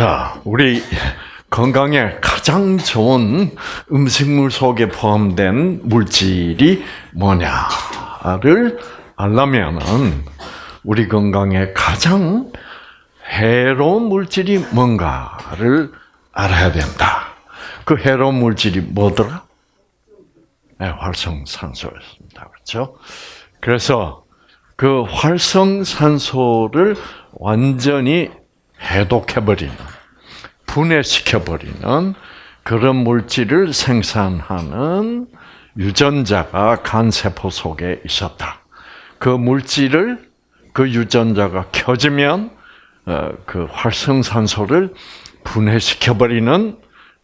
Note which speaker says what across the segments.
Speaker 1: 자, 우리 건강에 가장 좋은 음식물 속에 포함된 물질이 뭐냐를 알려면은 우리 건강에 가장 해로운 물질이 뭔가를 알아야 된다. 그 해로운 물질이 뭐더라? 네, 활성산소였습니다. 그렇죠? 그래서 그 활성산소를 완전히 해독해버리는, 분해시켜버리는 그런 물질을 생산하는 유전자가 간세포 속에 있었다. 그 물질을 그 유전자가 켜지면 어, 그 활성산소를 분해시켜버리는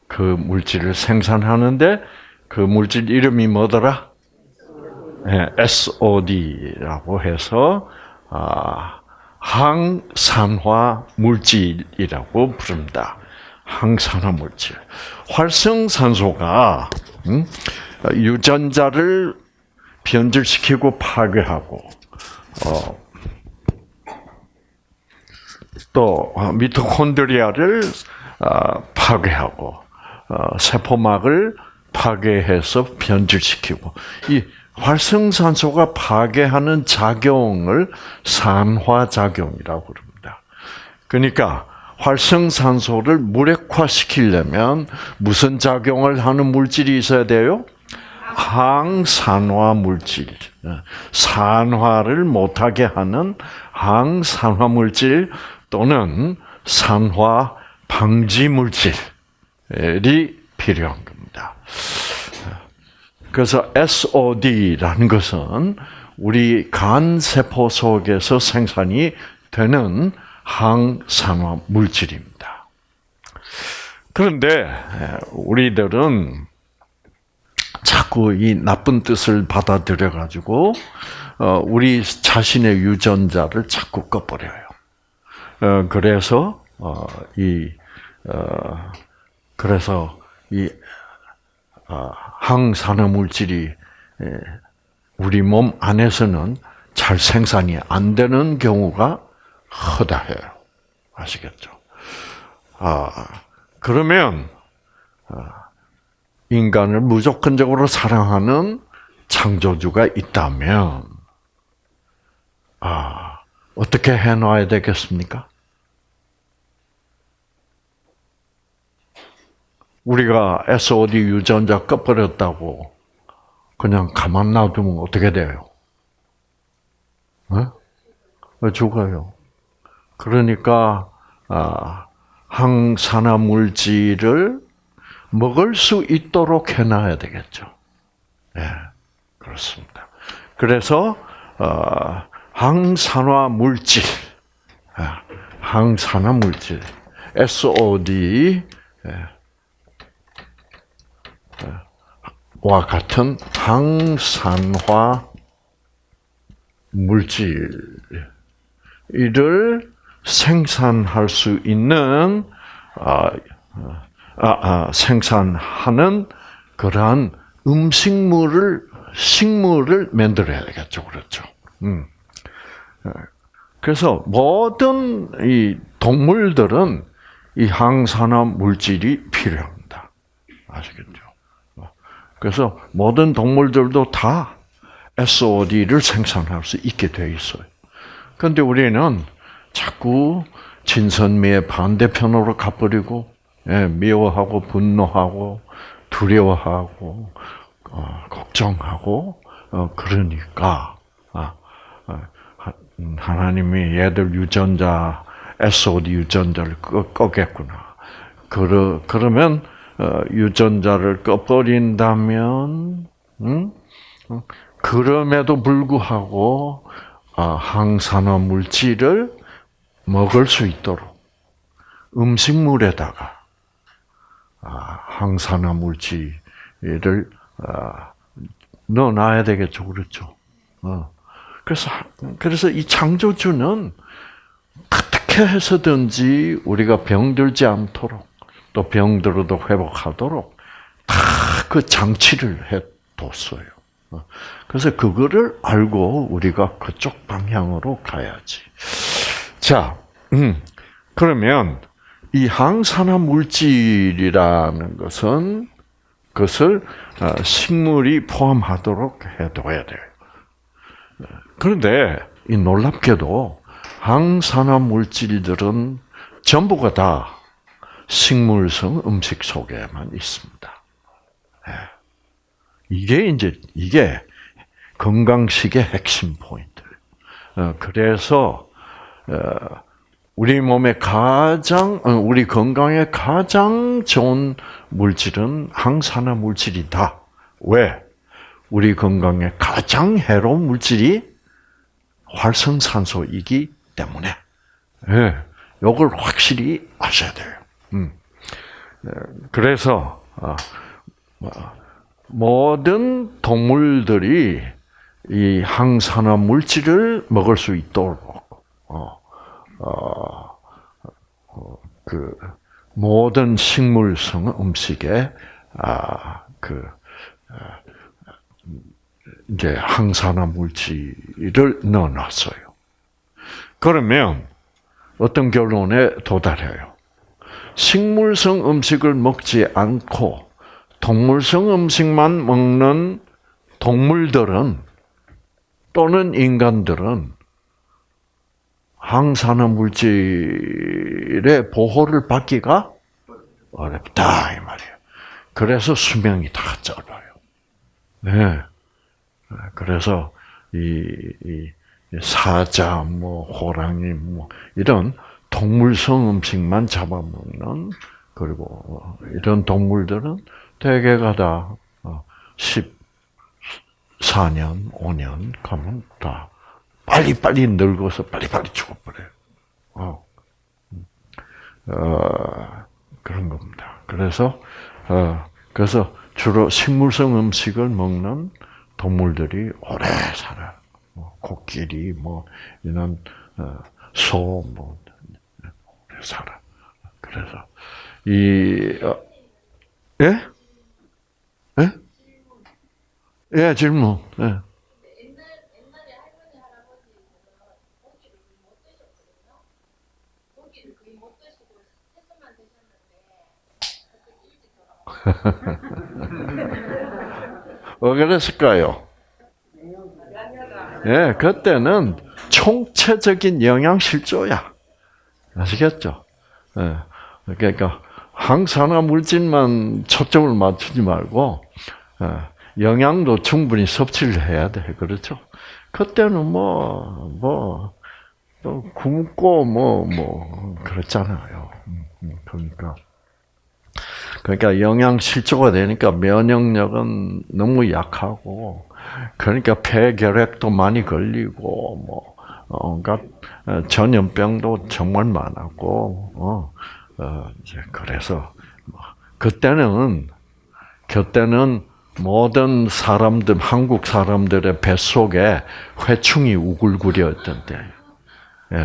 Speaker 1: 그 물질을 생산하는데 그 물질 이름이 뭐더라? 네, SOD라고 해서 아, 항산화 물질이라고 부릅니다. 항산화 물질. 활성산소가 음, 유전자를 변질시키고 파괴하고 어, 또 미토콘드리아를 어, 파괴하고 어, 세포막을 파괴해서 변질시키고 이 활성산소가 파괴하는 작용을 산화작용이라고 부릅니다. 그러니까 활성산소를 무력화시키려면 무슨 작용을 하는 물질이 있어야 돼요? 항산화 물질. 산화를 못하게 하는 항산화 물질 또는 산화 방지 물질이 필요한 겁니다. 그래서 SOD라는 것은 우리 간 세포 속에서 생산이 되는 항산화 물질입니다. 그런데 우리들은 자꾸 이 나쁜 뜻을 받아들여 가지고 어, 우리 자신의 유전자를 자꾸 꺼버려요. 어, 그래서 어, 이 그래서 이 항산화 물질이 우리 몸 안에서는 잘 생산이 안 되는 경우가 허다해요. 아시겠죠? 아, 그러면, 아, 인간을 무조건적으로 사랑하는 창조주가 있다면, 아, 어떻게 해놔야 되겠습니까? 우리가 SOD 유전자 꺼버렸다고 그냥 가만 놔두면 어떻게 돼요? 네? 죽어요. 그러니까 아, 항산화 물질을 먹을 수 있도록 해놔야 되겠죠. 네, 그렇습니다. 그래서 어, 항산화 물질, 아, 항산화 물질, SOD 와 같은 항산화 물질을 생산할 수 있는 아, 아, 아, 생산하는 그러한 음식물을 식물을 만들어야 되겠죠, 그렇죠? 음. 그래서 모든 이 동물들은 이 항산화 물질이 필요합니다. 아시겠죠? 그래서 모든 동물들도 다 SOD를 생산할 수 있게 되어 있어요. 그런데 우리는 자꾸 진선미의 반대편으로 가버리고 예, 미워하고 분노하고 두려워하고 어, 걱정하고 어, 그러니까 아, 아, 하나님이 얘들 유전자 SOD 유전자를 꺼, 겠구나 그러 그러면 어, 유전자를 꺼버린다면, 음? 그럼에도 불구하고 아, 항산화 물질을 먹을 수 있도록 음식물에다가 아, 항산화 물질을 아, 넣어놔야 되겠죠, 그렇죠? 어. 그래서 그래서 이 창조주는 어떻게 해서든지 우리가 병들지 않도록 또 병들어도 회복하도록 다 그 장치를 해뒀어요. 어. 그래서 그거를 알고 우리가 그쪽 방향으로 가야지. 자, 음, 그러면 이 항산화 물질이라는 것은 그것을 어, 식물이 포함하도록 해둬야 돼요. 그런데 이 놀랍게도 항산화 물질들은 전부가 다 식물성 음식 속에만 있습니다. 예. 이게 이제 이게 건강식의 핵심 포인트. 어, 그래서 어, 우리 몸에 가장 우리 건강에 가장 좋은 물질은 항산화 물질이다. 왜? 우리 건강에 가장 해로운 물질이 활성산소이기 때문에. 예, 이걸 확실히 아셔야 돼요. 음. 예, 그래서 아, 뭐, 모든 동물들이 이 항산화 물질을 먹을 수 있도록 어, 어, 어, 그 모든 식물성 음식에 아, 그 아, 이제 항산화 물질을 넣어놨어요. 그러면 어떤 결론에 도달해요? 식물성 음식을 먹지 않고 동물성 음식만 먹는 동물들은 또는 인간들은 항산화 물질의 보호를 받기가 어렵다 이 말이에요. 그래서 수명이 다 짧아요. 네. 그래서 이, 이 사자, 뭐 호랑이, 뭐 이런 동물성 음식만 잡아먹는 그리고 이런 동물들은 대개가 다 14년, 어, 5년 가면 다 빨리빨리 늙어서 빨리빨리 죽어버려요. 어. 어, 그런 겁니다. 그래서, 어, 그래서 주로 식물성 음식을 먹는 동물들이 오래 살아요. 뭐, 코끼리, 뭐, 이런, 어, 소, 뭐, 오래 살아. 그래서, 이, 어, 예? 예? 예, 질문. 예. 왜 그랬을까요? 예, 그때는 총체적인 영양 실조야. 아시겠죠? 예. 그러니까 항산화 물질만 초점을 맞추지 말고 예, 영양도 충분히 섭취를 해야 돼. 그렇죠? 그때는 뭐, 뭐, 굶고 뭐, 뭐, 그랬잖아요. 음, 음, 그러니까. 그러니까 영양 실조가 되니까 면역력은 너무 약하고 그러니까 폐결핵도 많이 걸리고 뭐 온갖 어, 전염병도 정말 많았고 어, 어 이제 그래서 뭐 그때는 그때는 모든 사람들 한국 사람들의 뱃속에 회충이 우글거렸던. 예,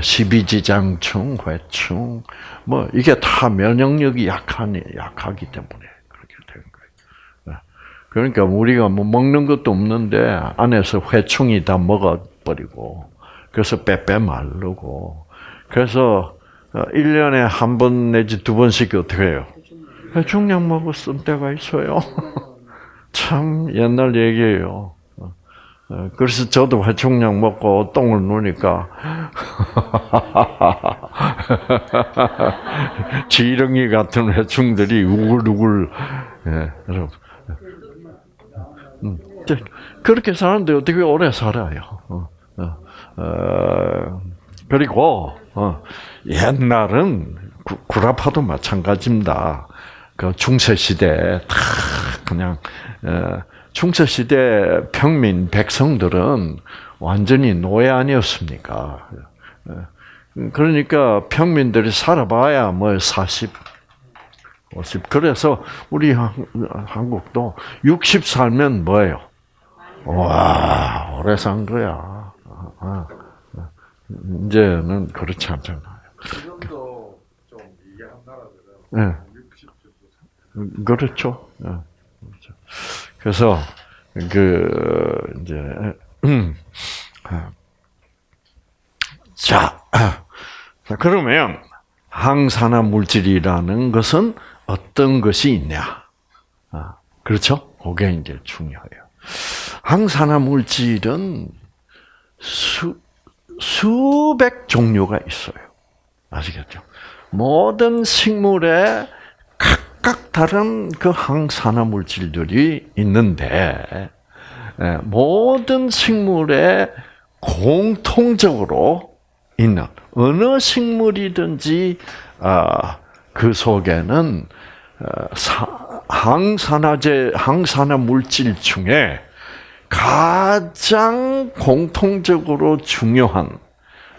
Speaker 1: 십이지장충, 회충, 뭐 이게 다 면역력이 약하니 약하기 때문에 그렇게 된 거예요. 예. 그러니까 우리가 뭐 먹는 것도 없는데 안에서 회충이 다 먹어버리고 그래서 빼빼 마르고 그래서 1년에 어, 한번 내지 두 번씩 어떻게 해요? 회충약 먹었을 때가 있어요. 참 옛날 얘기예요. 어, 그래서 저도 회충약 먹고 똥을 누니까 지렁이 같은 회충들이 우글우글 예. 음, 그렇게 사는데 어떻게 오래 살아요? 어, 어, 어 그리고 어, 옛날은 구, 라파도 마찬가지입니다. 그 중세 시대 다 그냥 어, 중세 시대 평민 백성들은 완전히 노예 아니었습니까? 그러니까 평민들이 살아봐야 뭐 40, 50. 그래서 우리 한국도 60 살면 뭐예요? 와, 오래 산 거야. 이제는 그렇지 않잖아요. 지금도 좀 이해한 나라들은 네. 60 정도 그렇죠. 네. 그렇죠. 그래서 그 이제 음, 자, 그러면 항산화 물질이라는 것은 어떤 것이 있냐? 아, 그렇죠? 그게 이제 중요해요. 항산화 물질은 수, 수백 종류가 있어요. 아시겠죠? 모든 식물에 각각 다른 그 항산화 물질들이 있는데, 예, 모든 식물에 공통적으로 있는 어느 식물이든지 아, 그 속에는 어, 항산화제, 항산화 물질 중에 가장 공통적으로 중요한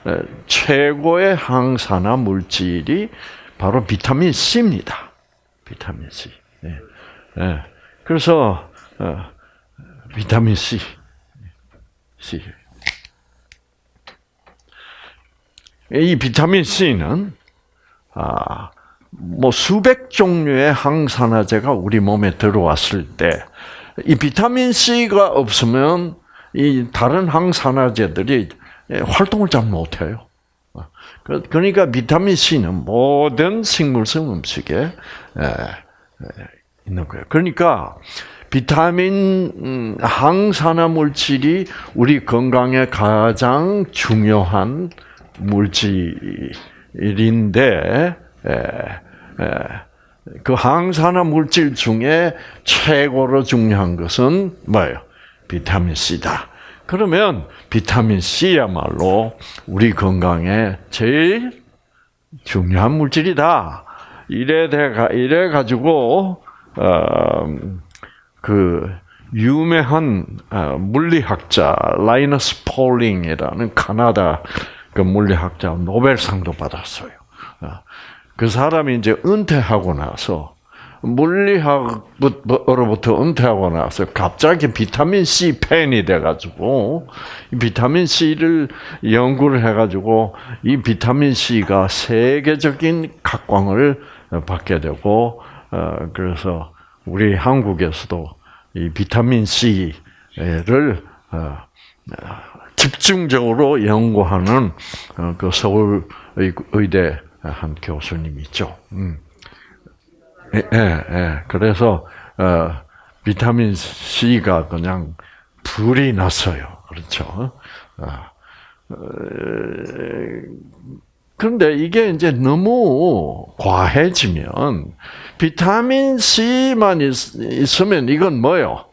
Speaker 1: 어, 최고의 항산화 물질이 바로 비타민 C입니다. 비타민 C. 네. 네. 그래서 어, 비타민 C, C. 이 비타민 C는 아, 뭐 수백 종류의 항산화제가 우리 몸에 들어왔을 때 이 비타민 C가 없으면 이 다른 항산화제들이 활동을 잘 못해요. 그러니까 비타민 C는 모든 식물성 음식에 있는 거예요. 그러니까 비타민 음, 항산화 물질이 우리 건강에 가장 중요한 물질인데 그 항산화 물질 중에 최고로 중요한 것은 뭐예요? 비타민 C다. 그러면 비타민 C야말로 우리 건강에 제일 중요한 물질이다. 이래 돼가 이래 가지고 어 그 유명한 어, 물리학자 라이너스 폴링이라는 카나다 그 물리학자 노벨상도 받았어요. 어, 그 사람이 이제 은퇴하고 나서 물리학으로부터 은퇴하고 나서 갑자기 비타민 C 팬이 돼가지고 비타민 C를 연구를 해가지고 이 비타민 C가 세계적인 각광을 받게 되고 어, 그래서 우리 한국에서도 이 비타민 C를 어, 집중적으로 연구하는 어, 그 서울 의대 한 교수님 있죠. 음. 예, 예, 예. 그래서 어, 비타민 C가 그냥 불이 났어요. 그렇죠. 어, 어, 그런데 이게 이제 너무 과해지면 비타민 C만 있, 으면 이건 뭐요?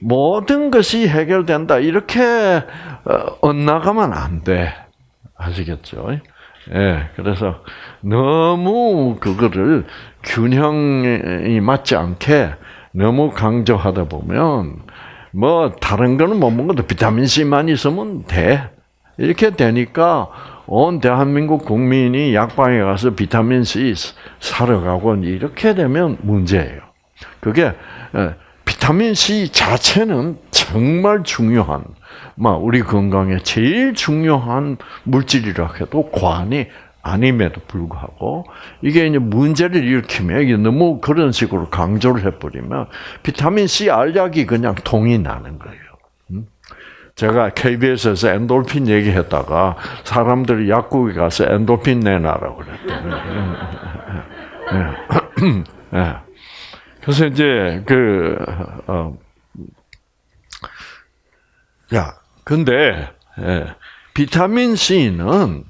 Speaker 1: 모든 것이 해결된다. 이렇게 어, 엇나가면 안 돼. 아시겠죠? 예, 그래서 너무 그거를 균형이 맞지 않게 너무 강조하다 보면 뭐 다른 거는 못 먹어도 비타민 C만 있으면 돼. 이렇게 되니까 온 대한민국 국민이 약방에 가서 비타민 C 사러 가고 이렇게 되면 문제예요. 그게 예, 비타민 C 자체는 정말 중요한, 우리 건강에 제일 중요한 물질이라 해도 과언이 아님에도 불구하고 이게 이제 문제를 일으키면 이게 너무 그런 식으로 강조를 해버리면 비타민 C 알약이 그냥 통이 나는 거예요. 음? 제가 KBS에서 엔돌핀 얘기했다가 사람들이 약국에 가서 엔돌핀 내놔라고 그랬더니 예. 예. 그래서 이제 그 어, 야, 근데 예, 비타민 C는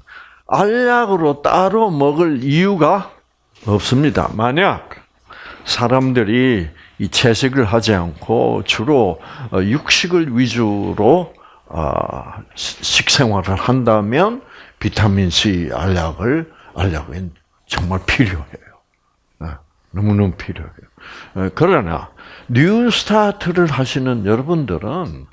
Speaker 1: 알약으로 따로 먹을 이유가 없습니다. 만약 사람들이 이 채식을 하지 않고 주로 어, 육식을 위주로 어, 식생활을 한다면 비타민 C 알약을 알약은 정말 필요해요. 예, 너무너무 필요해요. 예, 그러나 뉴스타트를 하시는 여러분들은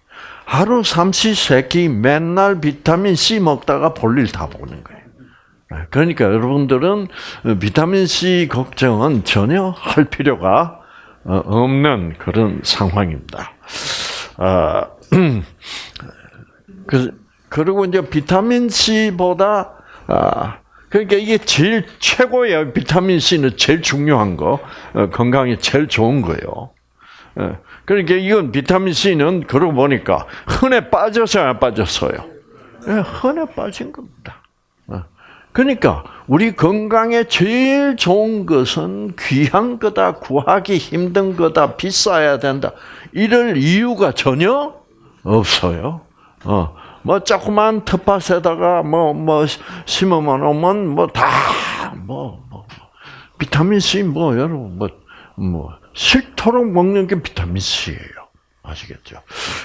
Speaker 1: 하루 삼시 세끼 맨날 비타민 C 먹다가 볼일 다 보는 거예요. 예, 그러니까 여러분들은 비타민 C 걱정은 전혀 할 필요가 어, 없는 그런 상황입니다. 아, 그, 그리고 이제 비타민 C보다 아, 그러니까 이게 제일 최고예요. 비타민 C는 제일 중요한 거, 어, 건강에 제일 좋은 거예요. 예. 그러니까 이건 비타민 C는 그러고 보니까 흔해 빠져서야 빠졌어요. 예, 흔해 빠진 겁니다. 어. 그러니까 우리 건강에 제일 좋은 것은 귀한 거다, 구하기 힘든 거다, 비싸야 된다. 이럴 이유가 전혀 없어요. 어, 뭐 조그만 텃밭에다가 뭐뭐 뭐 심어만 오면 뭐 다뭐 뭐, 뭐, 비타민 C 뭐 여러분 뭐뭐 뭐 싫도록 먹는 게 비타민 C예요. 아시겠죠?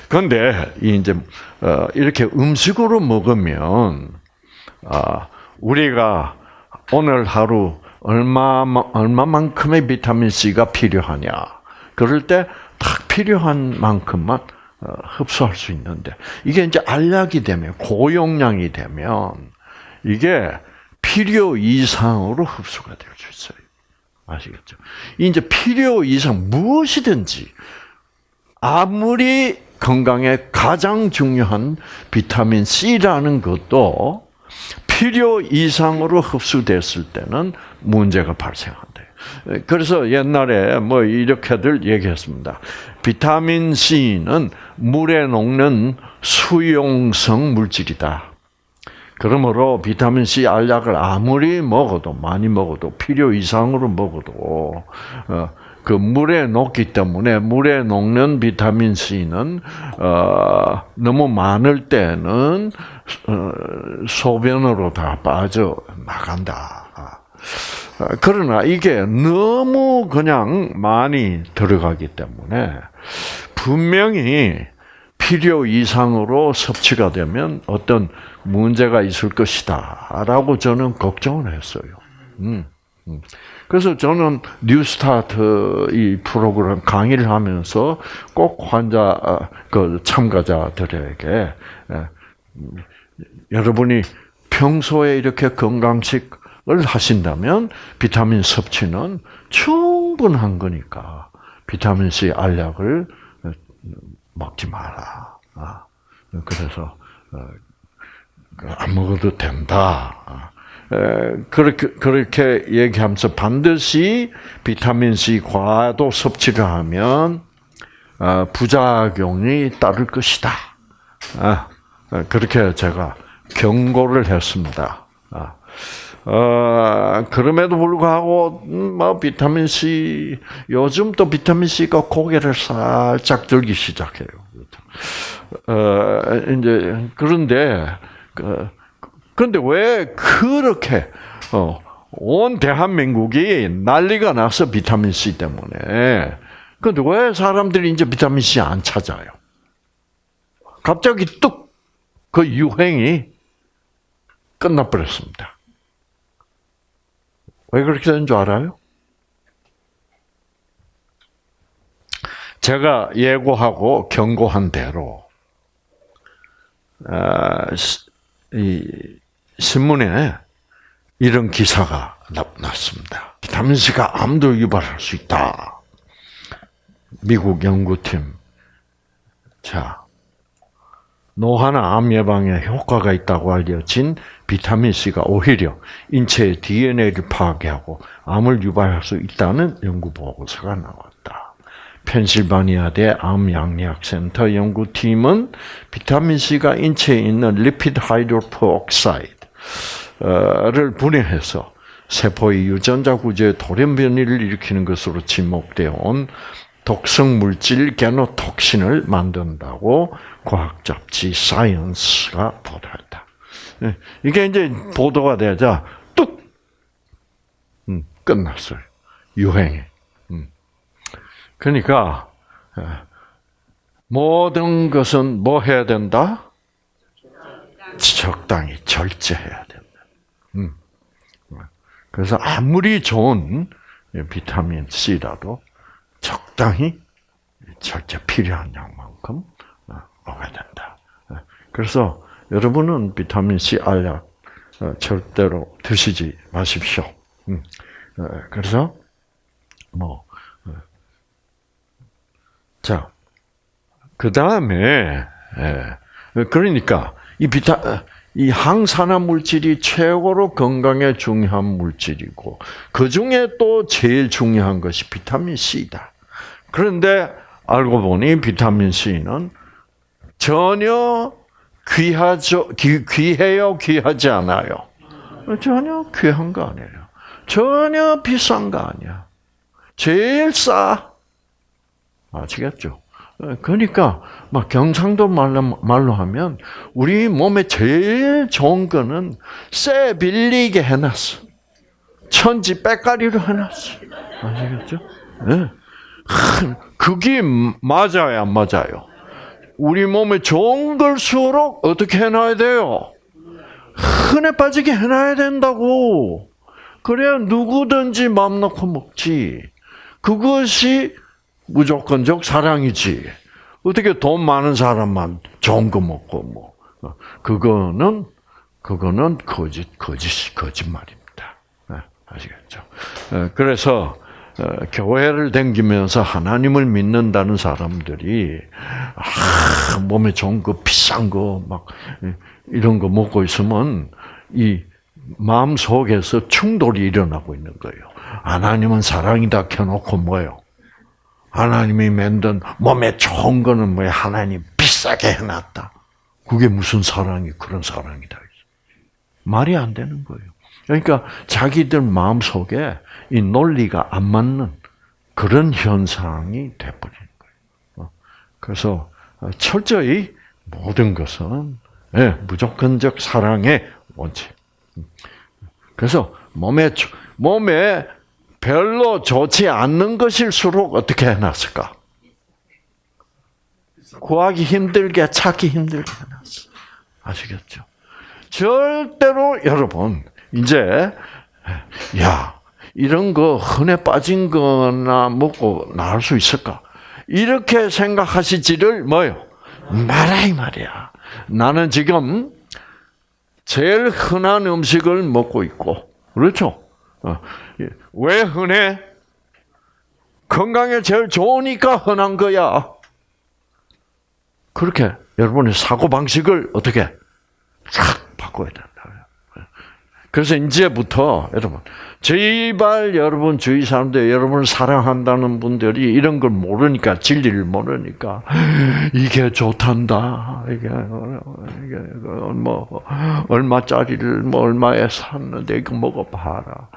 Speaker 1: 그런데 이제 어, 이렇게 음식으로 먹으면 아 우리가 오늘 하루 얼마 얼마만큼의 비타민 C가 필요하냐? 그럴 때 딱 필요한 만큼만 어, 흡수할 수 있는데 이게 이제 알약이 되면 고용량이 되면 이게 필요 이상으로 흡수가 될 수 있어요. 아시겠죠? 이제 필요 이상 무엇이든지 아무리 건강에 가장 중요한 비타민 C라는 것도 필요 이상으로 흡수됐을 때는 문제가 발생한대요. 그래서 옛날에 뭐 이렇게들 얘기했습니다. 비타민 C는 물에 녹는 수용성 물질이다. 그러므로 비타민 C 알약을 아무리 먹어도 많이 먹어도 필요 이상으로 먹어도 어, 그 물에 녹기 때문에 물에 녹는 비타민 C는 어, 너무 많을 때는 어, 소변으로 다 빠져 나간다. 어, 그러나 이게 너무 그냥 많이 들어가기 때문에 분명히 필요 이상으로 섭취가 되면 어떤 문제가 있을 것이다라고 저는 걱정을 했어요. 음, 음. 그래서 저는 뉴스타트 이 프로그램 강의를 하면서 꼭 환자 아, 그 참가자들에게 예, 여러분이 평소에 이렇게 건강식을 하신다면 비타민 섭취는 충분한 거니까 비타민 C 알약을 먹지 마라. 아, 그래서 어, 안 먹어도 된다. 그렇게 그렇게 얘기하면서 반드시 비타민 C 과도 섭취를 하면 어, 부작용이 따를 것이다. 아, 그렇게 제가 경고를 했습니다. 아, 어, 그럼에도 불구하고 음, 뭐 비타민 C 요즘 또 비타민 C가 고개를 살짝 들기 시작해요. 어, 이제 그런데 그 그런데 왜 그렇게 어, 온 대한민국이 난리가 나서 비타민 C 때문에. 그런데 왜 사람들이 이제 비타민 C 안 찾아요? 갑자기 뚝 그 유행이 끝나버렸습니다. 왜 그렇게 된 줄 알아요? 제가 예고하고 경고한 대로 아, 이 신문에 이런 기사가 났습니다. 비타민C가 암도 유발할 수 있다. 미국 연구팀. 자, 노화나 암 예방에 효과가 있다고 알려진 비타민C가 오히려 인체의 DNA를 파괴하고 암을 유발할 수 있다는 연구 보고서가 나왔다. 펜실바니아대 암양리학센터 연구팀은 비타민C가 인체에 있는 lipid hydroperoxide 를 분해해서 세포의 유전자 구조에 돌연변이를 일으키는 것으로 지목되어 온 독성 물질 genotoxin을 만든다고 과학 잡지 사이언스가 보도했다. 예, 이게 이제 보도가 되자 뚝 음, 끝났어요. 유행이. 음. 그러니까 예, 모든 것은 뭐 해야 된다? 적당히 절제해야 된다. 음. 그래서 아무리 좋은 비타민 C라도 적당히 절제 필요한 양만큼 어, 먹어야 된다. 그래서 여러분은 비타민 C 알약 어, 절대로 드시지 마십시오. 음. 어, 그래서 뭐 자, 그 다음에 그러니까 이 비타 이 항산화 물질이 최고로 건강에 중요한 물질이고 그 중에 또 제일 중요한 것이 비타민 C다. 그런데 알고 보니 비타민 C는 전혀 귀하죠, 귀, 귀해요, 귀하지 않아요. 전혀 귀한 거 아니에요. 전혀 비싼 거 아니야. 제일 싸. 아시겠죠? 그러니까 막 경상도 말로 말로 하면 우리 몸에 제일 좋은 거는 쇠 빌리게 해놨어. 천지 빼가리로 해놨어. 아시겠죠? 네. 그게 맞아요, 안 맞아요? 우리 몸에 좋은 걸수록 어떻게 해놔야 돼요? 흔해 빠지게 해놔야 된다고. 그래야 누구든지 마음 놓고 먹지. 그것이 무조건적 사랑이지. 어떻게 돈 많은 사람만 좋은 거 먹고 뭐 그거는 그거는 거짓 거짓 거짓말입니다. 네, 아시겠죠? 네, 그래서 어, 교회를 댕기면서 하나님을 믿는다는 사람들이 아, 몸에 좋은 거 비싼 거 막 이런 거 먹고 있으면 이 마음 속에서 충돌이 일어나고 있는 거예요. 하나님은 사랑이다 켜놓고 뭐요? 하나님이 만든 몸에 좋은 거는 뭐야? 하나님 비싸게 해놨다. 그게 무슨 사랑이 그런 사랑이다. 말이 안 되는 거예요. 그러니까 자기들 마음 속에 이 논리가 안 맞는 그런 현상이 돼버리는 거예요. 어, 그래서 철저히 모든 것은 예, 무조건적 사랑의 원칙. 그래서 몸에 몸에 별로 좋지 않는 것일수록 어떻게 해놨을까? 구하기 힘들게 찾기 힘들게 해놨어. 아시겠죠? 절대로 여러분 이제 야 이런 거 흔해 빠진 거나 먹고 나을 수 있을까? 이렇게 생각하시지를 뭐요? 말아 이 말이야. 나는 지금 제일 흔한 음식을 먹고 있고 그렇죠? 어, 예. 왜 흔해? 건강에 제일 좋으니까 흔한 거야. 그렇게 여러분의 사고 방식을 어떻게 싹 바꿔야 된다. 그래서 이제부터 여러분 제발 여러분 주위 사람들 여러분을 사랑한다는 분들이 이런 걸 모르니까 진리를 모르니까 이게 좋단다. 이게 이게 뭐 얼마짜리를 뭐 얼마에 샀는데 이거 먹어봐라.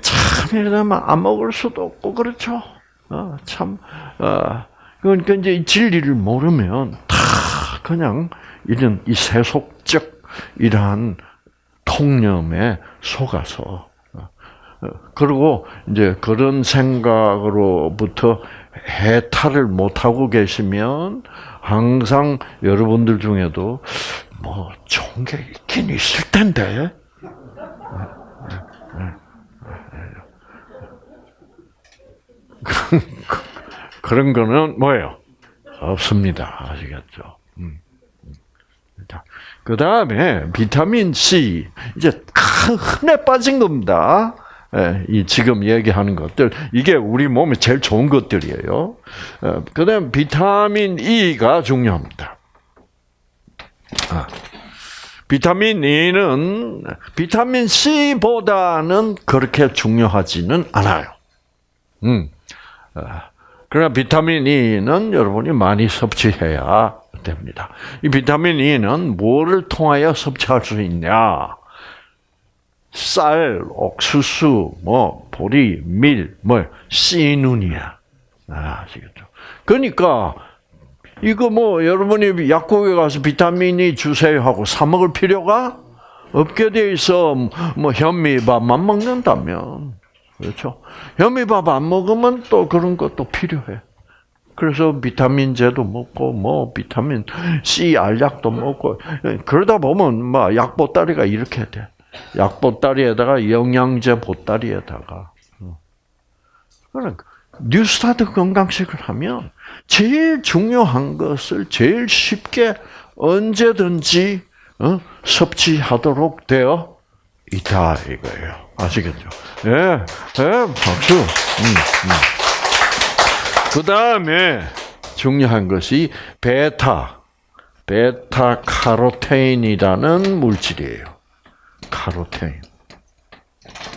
Speaker 1: 참 이러면 안 먹을 수도 없고 그렇죠? 어, 참 어, 그러니까 이제 진리를 모르면 다 그냥 이런 이 세속적 이러한 통념에 속아서 어, 그리고 이제 그런 생각으로부터 해탈을 못 하고 계시면 항상 여러분들 중에도 뭐게 있긴 있을 텐데. 그런 거는 뭐예요? 없습니다. 아시겠죠? 음. 그 다음에 비타민 C 이제 흔해 빠진 겁니다. 예, 이 지금 얘기하는 것들 이게 우리 몸에 제일 좋은 것들이에요. 어, 그다음 비타민 E가 중요합니다. 아, 비타민 E는 비타민 C보다는 그렇게 중요하지는 않아요. 음. 아, 그러나 비타민 E는 여러분이 많이 섭취해야 됩니다. 이 비타민 E는 뭐를 통하여 섭취할 수 있냐? 쌀, 옥수수, 뭐 보리, 밀, 뭐 씨눈이야. 아, 시겠죠 그러니까 이거 뭐 여러분이 약국에 가서 비타민이 주세요 하고 사 먹을 필요가 없게 돼 있어. 뭐 현미밥만 먹는다면 그렇죠. 현미밥 안 먹으면 또 그런 것도 필요해. 그래서 비타민 제도 먹고 뭐 비타민 C 알약도 먹고 그러다 보면 뭐 약보따리가 이렇게 돼. 약 보따리에다가 영양제 보따리에다가. 그러니까 뉴스타트 건강식을 하면 제일 중요한 것을 제일 쉽게 언제든지 어? 섭취하도록 되어 있다 이거예요. 아시겠죠? 예, 예, 박수. 음, 음. 그 다음에 중요한 것이 베타, 베타 카로테인이라는 물질이에요. 카로테인.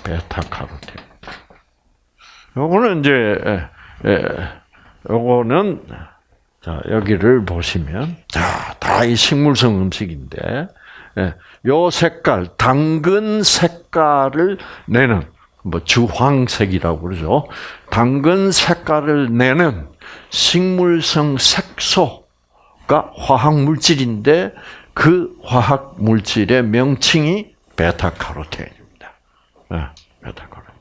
Speaker 1: 베타 카로테인. 요거는 이제, 예, 요거는, 자, 여기를 보시면, 자, 다 이 식물성 음식인데, 예, 요 색깔, 당근 색깔을 내는 뭐 주황색이라고 그러죠. 당근 색깔을 내는 식물성 색소가 화학 물질인데 그 화학 물질의 명칭이 베타카로틴입니다. 네, 베타카로틴.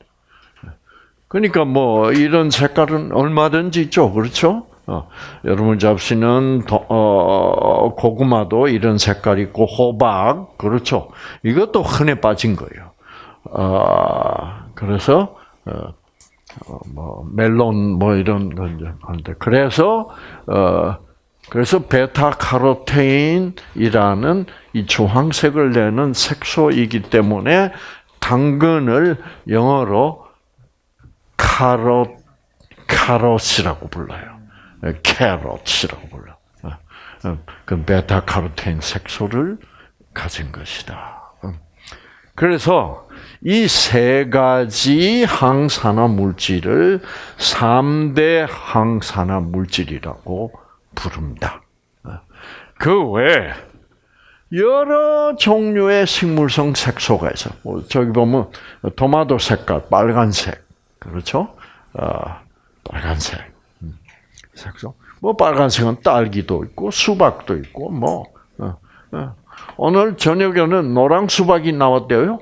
Speaker 1: 그러니까 뭐 이런 색깔은 얼마든지 있죠, 그렇죠? 어, 여러분 잡시는 어, 고구마도 이런 색깔 있고 호박 그렇죠. 이것도 흔해 빠진 거예요. 어, 그래서 어, 어 뭐 멜론 뭐 이런 건데 그래서 어, 그래서 베타카로테인이라는 이 주황색을 내는 색소이기 때문에 당근을 영어로 카롯 카롯이라고 불러요. 캐롯이라고 불러. 그 베타카로테인 색소를 가진 것이다. 그래서 이 세 가지 항산화 물질을 3대 항산화 물질이라고 부릅니다. 그 외에 여러 종류의 식물성 색소가 있어. 뭐 저기 보면 토마토 색깔 빨간색 그렇죠? 아, 빨간색 음, 색소. 뭐 빨간색은 딸기도 있고 수박도 있고 뭐 어, 어. 오늘 저녁에는 노랑 수박이 나왔대요.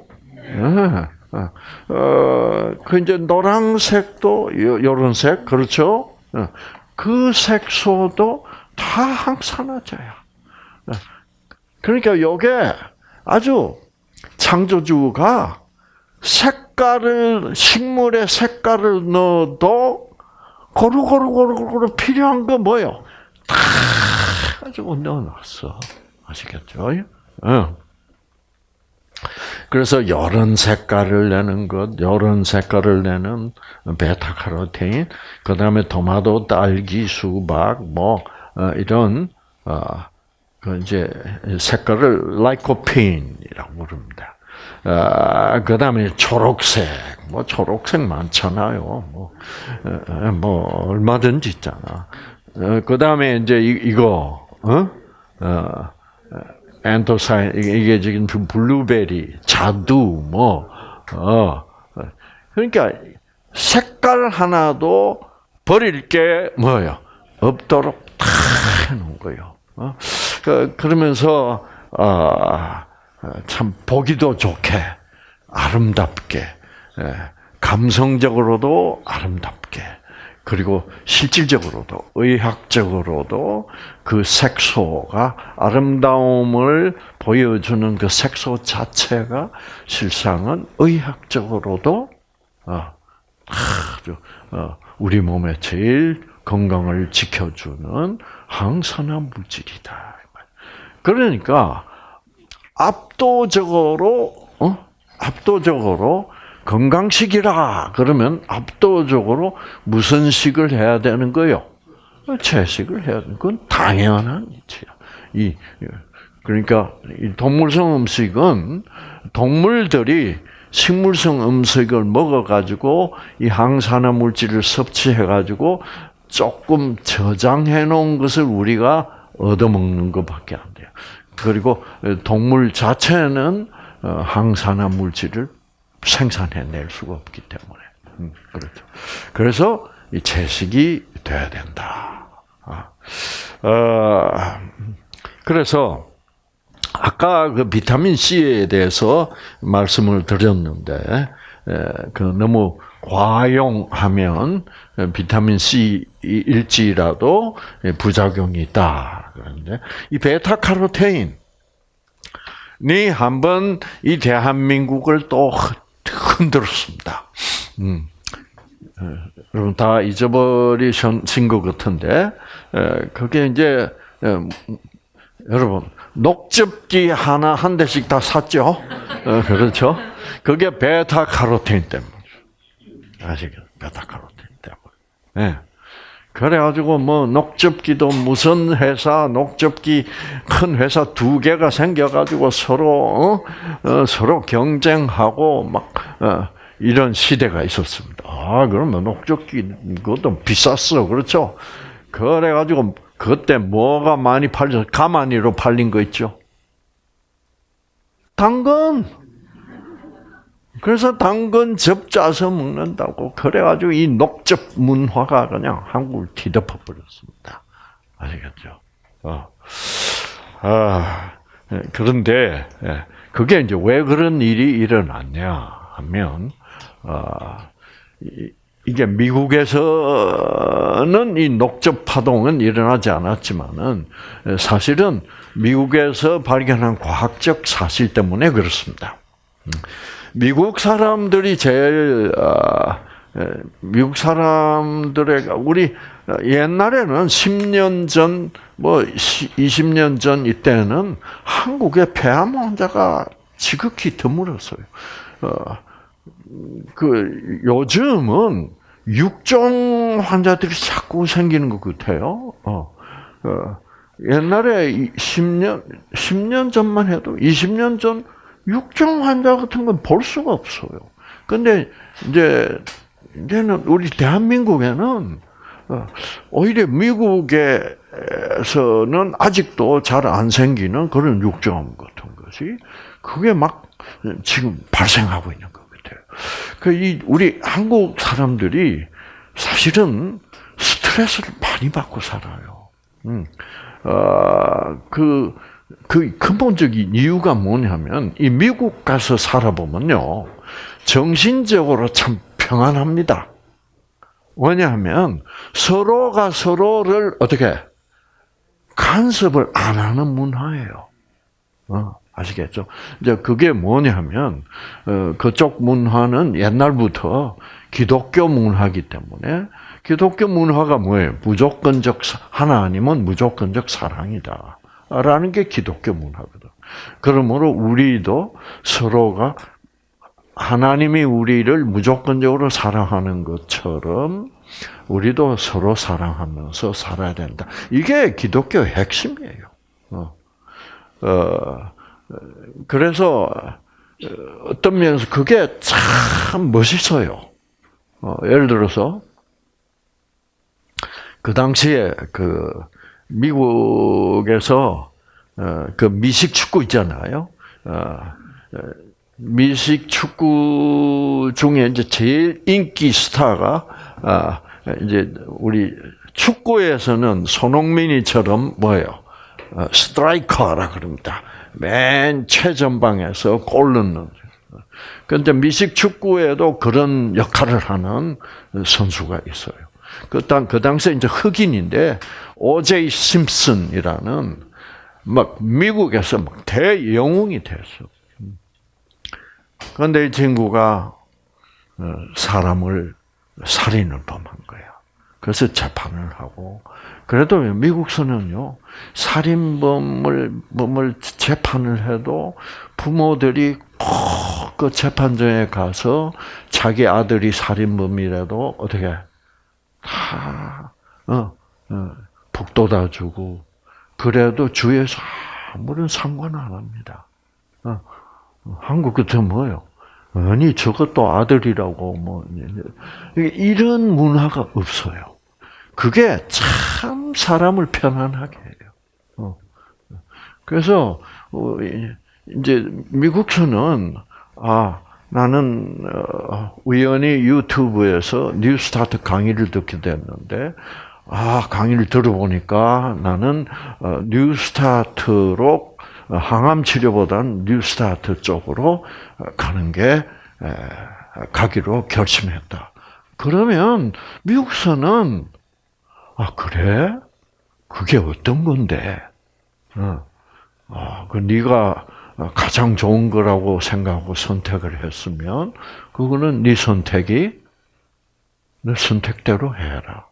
Speaker 1: 네. 어, 그 이제 노란색도 요런 색 그렇죠? 그 색소도 다 항산화제야. 그러니까 요게 아주 창조주가 색깔을 식물의 색깔을 넣어도 고루고루고루고루 필요한 거 뭐요? 다 가지고 넣어놨어. 아시겠죠? 응. 그래서 이런 색깔을 내는 것, 이런 색깔을 내는 베타카로틴, 그 다음에 토마토, 딸기, 수박, 뭐 어, 이런 어, 그 이제 색깔을 라이코핀이라고 부릅니다. 어, 그 다음에 초록색, 뭐 초록색 많잖아요. 뭐, 뭐 얼마든지 있잖아. 그 다음에 이제 이, 거 어? 어, 엔토사인 이게 지금 블루베리, 자두, 뭐, 어, 그러니까 색깔 하나도 버릴 게 뭐예요? 없도록 다 해놓은 거예요. 어? 그, 그러면서 아, 참 보기도 좋게 아름답게 예, 감성적으로도 아름답게 그리고 실질적으로도 의학적으로도 그 색소가 아름다움을 보여주는 그 색소 자체가 실상은 의학적으로도 어, 아주 어, 우리 몸의 제일 건강을 지켜주는 항산화 물질이다. 그러니까 압도적으로 어? 압도적으로 건강식이라 그러면 압도적으로 무슨 식을 해야 되는 거요? 채식을 해야 되는 건 당연한 일이야. 이 그러니까 이 동물성 음식은 동물들이 식물성 음식을 먹어가지고 이 항산화 물질을 섭취해가지고 조금 저장해 놓은 것을 우리가 얻어먹는 것밖에 안 돼요. 그리고 동물 자체는 어, 항산화 물질을 생산해낼 수가 없기 때문에 음, 그렇죠. 그래서 이 채식이 돼야 된다. 아, 어, 그래서 아까 그 비타민 C에 대해서 말씀을 드렸는데 그 너무 과용하면 비타민 C 일지라도 부작용이 있다. 그런데 이 베타카로테인 이 한번 이 대한민국을 또 흔들었습니다. 음. 여러분 다 잊어버리신 것 같은데 그게 이제 여러분 녹즙기 하나 한 대씩 다 샀죠? 어, 그렇죠? 그게 베타 카로틴 때문에 아시겠죠? 베타 카로틴 때문에. 네. 그래가지고 뭐 녹즙기도 무슨 회사 녹즙기 큰 회사 두 개가 생겨가지고 서로 어? 어, 서로 경쟁하고 막 어, 이런 시대가 있었습니다. 아 그러면 녹즙기 그것도 비쌌어 그렇죠? 그래가지고 그때 뭐가 많이 팔려 가마니로 팔린 거 있죠? 당근. 그래서 당근 즙 짜서 먹는다고 그래가지고 이 녹즙 문화가 그냥 한국을 뒤덮어 버렸습니다. 아시겠죠? 어. 아, 예, 그런데 예, 그게 이제 왜 그런 일이 일어났냐 하면 어, 이게 미국에서는 이 녹즙 파동은 일어나지 않았지만은 사실은 미국에서 발견한 과학적 사실 때문에 그렇습니다. 음. 미국 사람들이 제일 아, 미국 사람들의 우리 옛날에는 10년 전, 뭐 20년 전 이때는 한국에 폐암 환자가 지극히 드물었어요. 어, 그 요즘은 육종 환자들이 자꾸 생기는 것 같아요. 어, 어, 옛날에 10년 10년 전만 해도 20년 전 육종 환자 같은 건 볼 수가 없어요. 근데 이제 이제는 우리 대한민국에는 어, 오히려 미국에서는 아직도 잘 안 생기는 그런 육종 같은 것이 그게 막 지금 발생하고 있는 것 같아요. 그 우리 한국 사람들이 사실은 스트레스를 많이 받고 살아요. 음, 어, 그, 그 근본적인 이유가 뭐냐면, 이 미국 가서 살아보면요, 정신적으로 참 평안합니다. 왜냐하면 서로가 서로를 어떻게 간섭을 안 하는 문화예요. 어, 아시겠죠? 이제 그게 뭐냐면 어, 그쪽 문화는 옛날부터 기독교 문화기 때문에 기독교 문화가 뭐예요? 무조건적 하나님은 무조건적 사랑이다. 라는 게 기독교 문화거든. 그러므로 우리도 서로가 하나님이 우리를 무조건적으로 사랑하는 것처럼 우리도 서로 사랑하면서 살아야 된다. 이게 기독교의 핵심이에요. 어, 어 그래서 어떤 면에서 그게 참 멋있어요. 어, 예를 들어서 그 당시에 그 미국에서 어, 그 미식 축구 있잖아요. 어, 미식 축구 중에 이제 제일 인기 스타가 아 이제 우리 축구에서는 손흥민이처럼 뭐예요? 어, 스트라이커라 그럽니다. 맨 최전방에서 골 넣는. 그런데 미식 축구에도 그런 역할을 하는 선수가 있어요. 그, 당, 그 당시에 이제 흑인인데, 오제이 심슨이라는, 막, 미국에서 막 대영웅이 됐어. 그런데 이 친구가 어, 사람을 살인을 범한 거야. 그래서 재판을 하고 그래도 미국서는요 살인범을 범을 재판을 해도 부모들이 꼭 그 재판정에 가서 자기 아들이 살인범이라도 어떻게 다 어, 어, 북돋아 주고 그래도 주에서 아무런 상관 안 합니다. 어, 한국 같은 뭐요? 아니 저것도 아들이라고 뭐 이런 문화가 없어요. 그게 참 사람을 편안하게 해요. 어. 그래서 어, 이제 미국서는 아 나는 어, 우연히 유튜브에서 뉴스타트 강의를 듣게 됐는데 아 강의를 들어보니까 나는 뉴스타트로 항암 치료보다는 뉴스타트 쪽으로 가는 게 가기로 결심했다. 그러면 미국서는 아 그래? 그게 어떤 건데? 어, 아, 그 네가 가장 좋은 거라고 생각하고 선택을 했으면 그거는 네 선택이 내 선택대로 해라.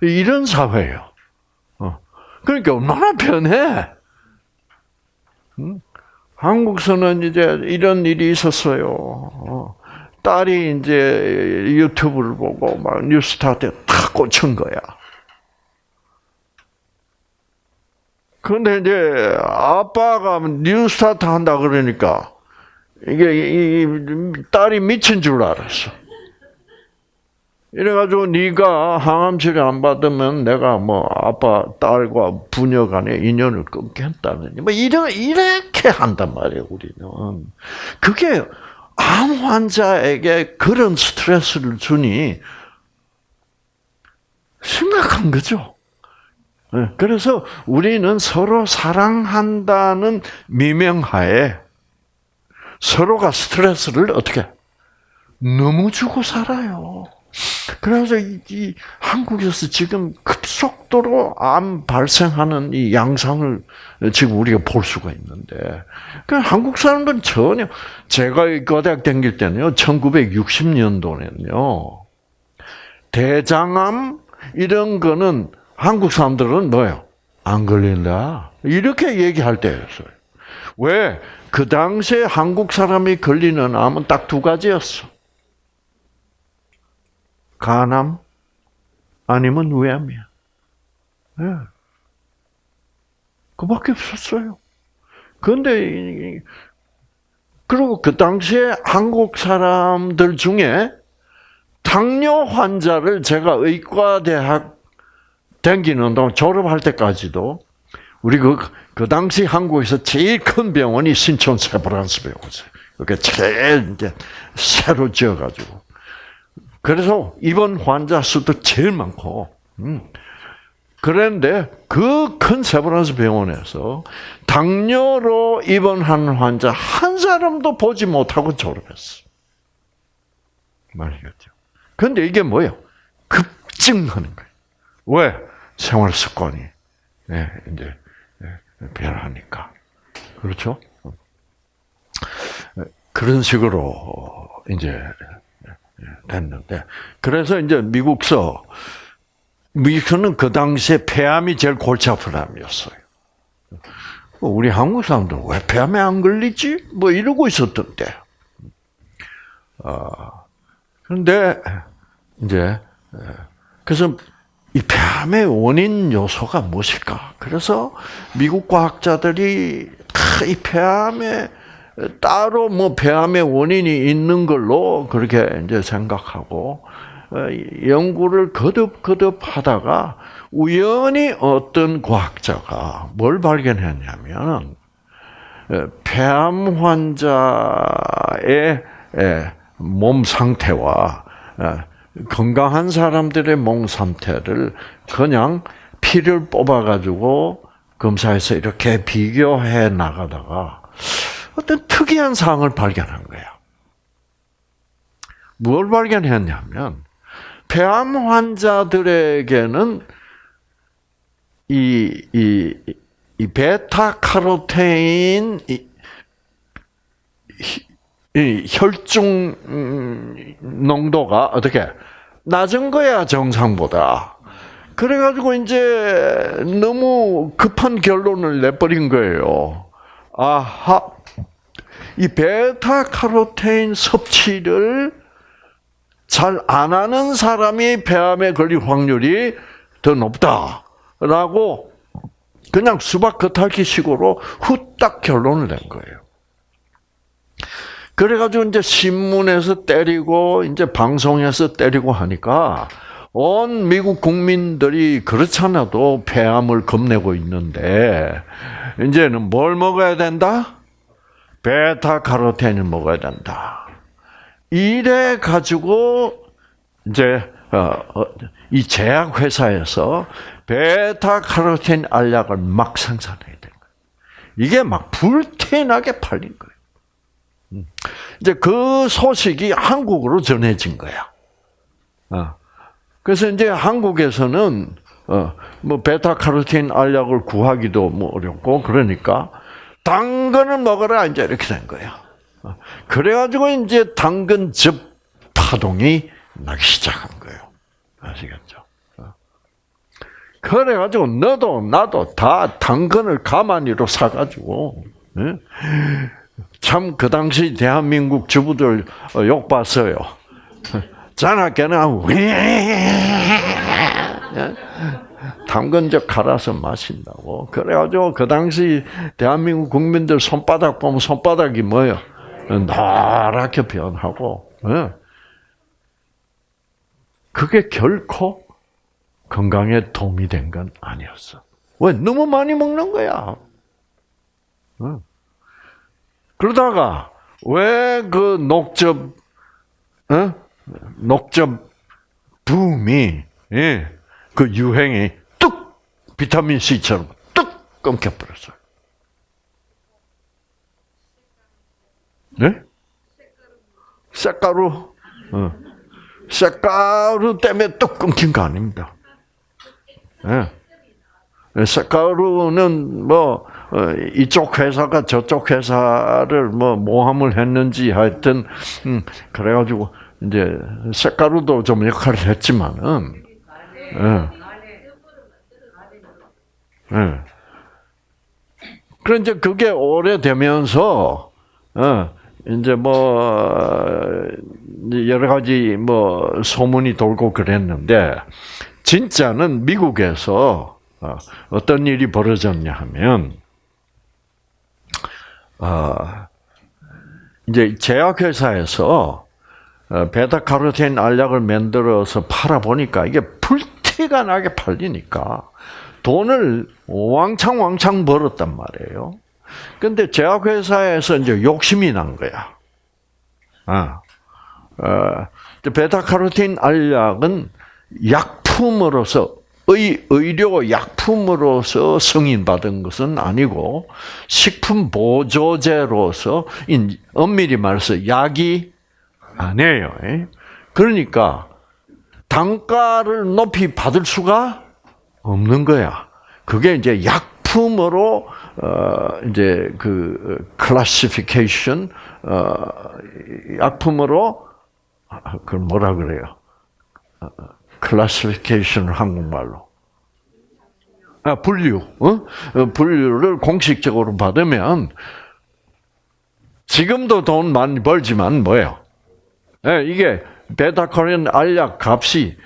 Speaker 1: 이런 사회예요. 어. 그러니까 얼마나 편해. 한국서는 이제 이런 일이 있었어요. 어. 딸이 이제 유튜브를 보고 막 뉴스타트에 탁 꽂힌 거야. 근데 이제 아빠가 뉴스타트 한다 그러니까 이게 이 딸이 미친 줄 알았어. 이래가지고 네가 항암 치료 안 받으면 내가 뭐 아빠 딸과 부녀 간의 인연을 끊겠다는 뭐 이런 이렇게 한단 말이에요 우리는 그게 암 환자에게 그런 스트레스를 주니 심각한 거죠. 네, 그래서 우리는 서로 사랑한다는 미명하에 서로가 스트레스를 어떻게 너무 주고 살아요. 그래서 이, 이, 한국에서 지금 급속도로 암 발생하는 이 양상을 지금 우리가 볼 수가 있는데, 그 한국 사람들은 전혀 제가 고대학 다닐 때는요, 1960년도에는요, 대장암 이런 거는 한국 사람들은 뭐요? 안 걸린다. 이렇게 얘기할 때였어요. 왜? 그 당시에 한국 사람이 걸리는 암은 딱 두 가지였어. 간암 아니면 위암이야. 네. 그밖에 없었어요. 그런데 그리고 그 당시에 한국 사람들 중에 당뇨 환자를 제가 의과대학 댕기는 동안 졸업할 때까지도 우리 그, 그 당시 한국에서 제일 큰 병원이 신촌 세브란스 병원이었어요. 그게 제일 이제 새로 지어가지고. 그래서 입원 환자 수도 제일 많고, 음. 그런데 그 큰 세브란스 병원에서 당뇨로 입원하는 환자 한 사람도 보지 못하고 졸업했어. 말이겠죠. 근데 이게 뭐예요? 급증하는 거예요. 왜? 생활 습관이 예, 이제 예, 변하니까 그렇죠? 그런 식으로 이제 됐는데 그래서 이제 미국서 미국서는 그 당시에 폐암이 제일 골치 아픈 암이었어요. 우리 한국 사람들 왜 폐암에 안 걸리지? 뭐 이러고 있었던 때. 어, 그런데 이제 그래서 이 폐암의 원인 요소가 무엇일까? 그래서 미국 과학자들이 이 폐암에 따로 뭐 폐암의 원인이 있는 걸로 그렇게 이제 생각하고 어, 연구를 거듭거듭 하다가 우연히 어떤 과학자가 뭘 발견했냐면 어, 폐암 환자의 몸 상태와 어, 건강한 사람들의 몸 상태를 그냥 피를 뽑아가지고 검사해서 이렇게 비교해 나가다가 어떤 특이한 사항을 발견한 거예요. 뭘 발견했냐면, 폐암 환자들에게는 이, 이, 이 베타카로테인 이, 이 혈중 음, 농도가 어떻게 낮은 거야 정상보다. 그래가지고 이제 너무 급한 결론을 내버린 거예요. 아하, 이 베타 카로테인 섭취를 잘 안 하는 사람이 폐암에 걸릴 확률이 더 높다라고 그냥 수박 겉핥기식으로 후딱 결론을 낸 거예요. 그래가지고 이제 신문에서 때리고 이제 방송에서 때리고 하니까 온 미국 국민들이 그렇잖아도 폐암을 겁내고 있는데 이제는 뭘 먹어야 된다? 베타카로틴을 먹어야 된다. 이래 가지고 이제 어, 어, 이 제약 회사에서 베타카로틴 알약을 막 생산해야 된 거예요. 이게 막 불태나게 팔린 거예요. 음. 이제 그 소식이 한국으로 전해진 거야. 어. 그래서 이제 한국에서는 뭐 베타카로틴 알약을 구하기도 뭐 어렵고 그러니까 당근을 먹어라 이제 이렇게 된 거야. 그래가지고 이제 당근즙 파동이 나기 시작한 거예요. 아시겠죠? 그래가지고 너도 나도 다 당근을 가만히로 사가지고 참 그 당시 대한민국 주부들 욕 봤어요. 자나깨나 당근즙 갈아서 마신다고. 그래가지고 그 당시 대한민국 국민들 손바닥 보면 손바닥이 뭐예요? 노랗게 변하고. 그게 결코 건강에 도움이 된 건 아니었어. 왜? 너무 많이 먹는 거야. 응. 그러다가 왜 그 녹즙, 어? 녹즙 붐이, 예, 그 유행이 뚝 비타민 C처럼 뚝 끊겨버렸어요. 네? 쌀가루, 어. 쌀가루 때문에 뚝 끊긴 거 아닙니다. 예. 쌀가루는 뭐 어, 이쪽 회사가 저쪽 회사를 뭐 모함을 했는지 하여튼 음, 그래가지고 이제 쌀가루도 좀 역할을 했지만은 예. 예. 그런 이제 그게 오래되면서 어, 이제 뭐 여러 가지 뭐 소문이 돌고 그랬는데 진짜는 미국에서 어, 어떤 일이 벌어졌냐 하면 어, 이제 제약회사에서 어, 베타 카로틴 알약을 만들어서 팔아 보니까 이게 불티가 나게 팔리니까 돈을 왕창 왕창 벌었단 말이에요. 근데 제약회사에서 이제 욕심이 난 거야. 아, 어, 베타카로틴 알약은 약품으로서 의, 의료 약품으로서 승인받은 것은 아니고 식품 보조제로서 엄밀히 말해서 약이 아니에요. 예? 그러니까 단가를 높이 받을 수가 없는 거야. 그게 이제 약품으로 어 이제 그 클래시피케이션 어 약품으로 아, 그걸 뭐라 그래요? 클래시피케이션 한국말로. 아, 분류, 어? 어? 분류를 공식적으로 받으면 지금도 돈 많이 벌지만 뭐예요? 네, 이게 베타코린 알약 값이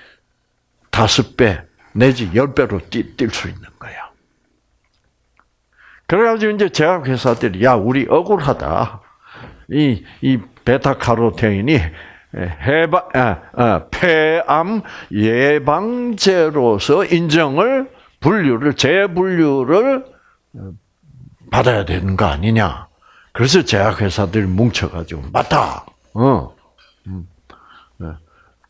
Speaker 1: 다섯 배 내지 열 배로 뛸 수 있는 거야. 그래가지고 이제 제약회사들이 야 우리 억울하다. 이 이 베타카로테인이 해방, 아, 아, 폐암 예방제로서 인정을 분류를 재분류를 받아야 되는 거 아니냐? 그래서 제약회사들이 뭉쳐가지고 맞다. 어. 음. 네.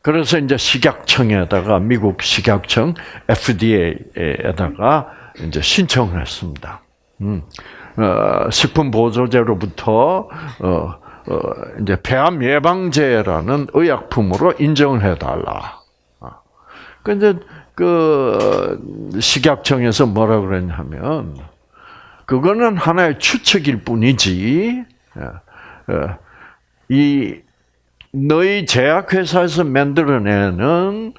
Speaker 1: 그래서 이제 식약청에다가 미국 식약청 FDA에다가 이제 신청을 했습니다. 음. 어, 식품 보조제로부터 어, 어, 이제 폐암 예방제라는 의약품으로 인정을 해달라. 근데 그 식약청에서 뭐라 그랬냐면 그거는 하나의 추측일 뿐이지. 예, 예, 이 너희 제약회사에서 만들어내는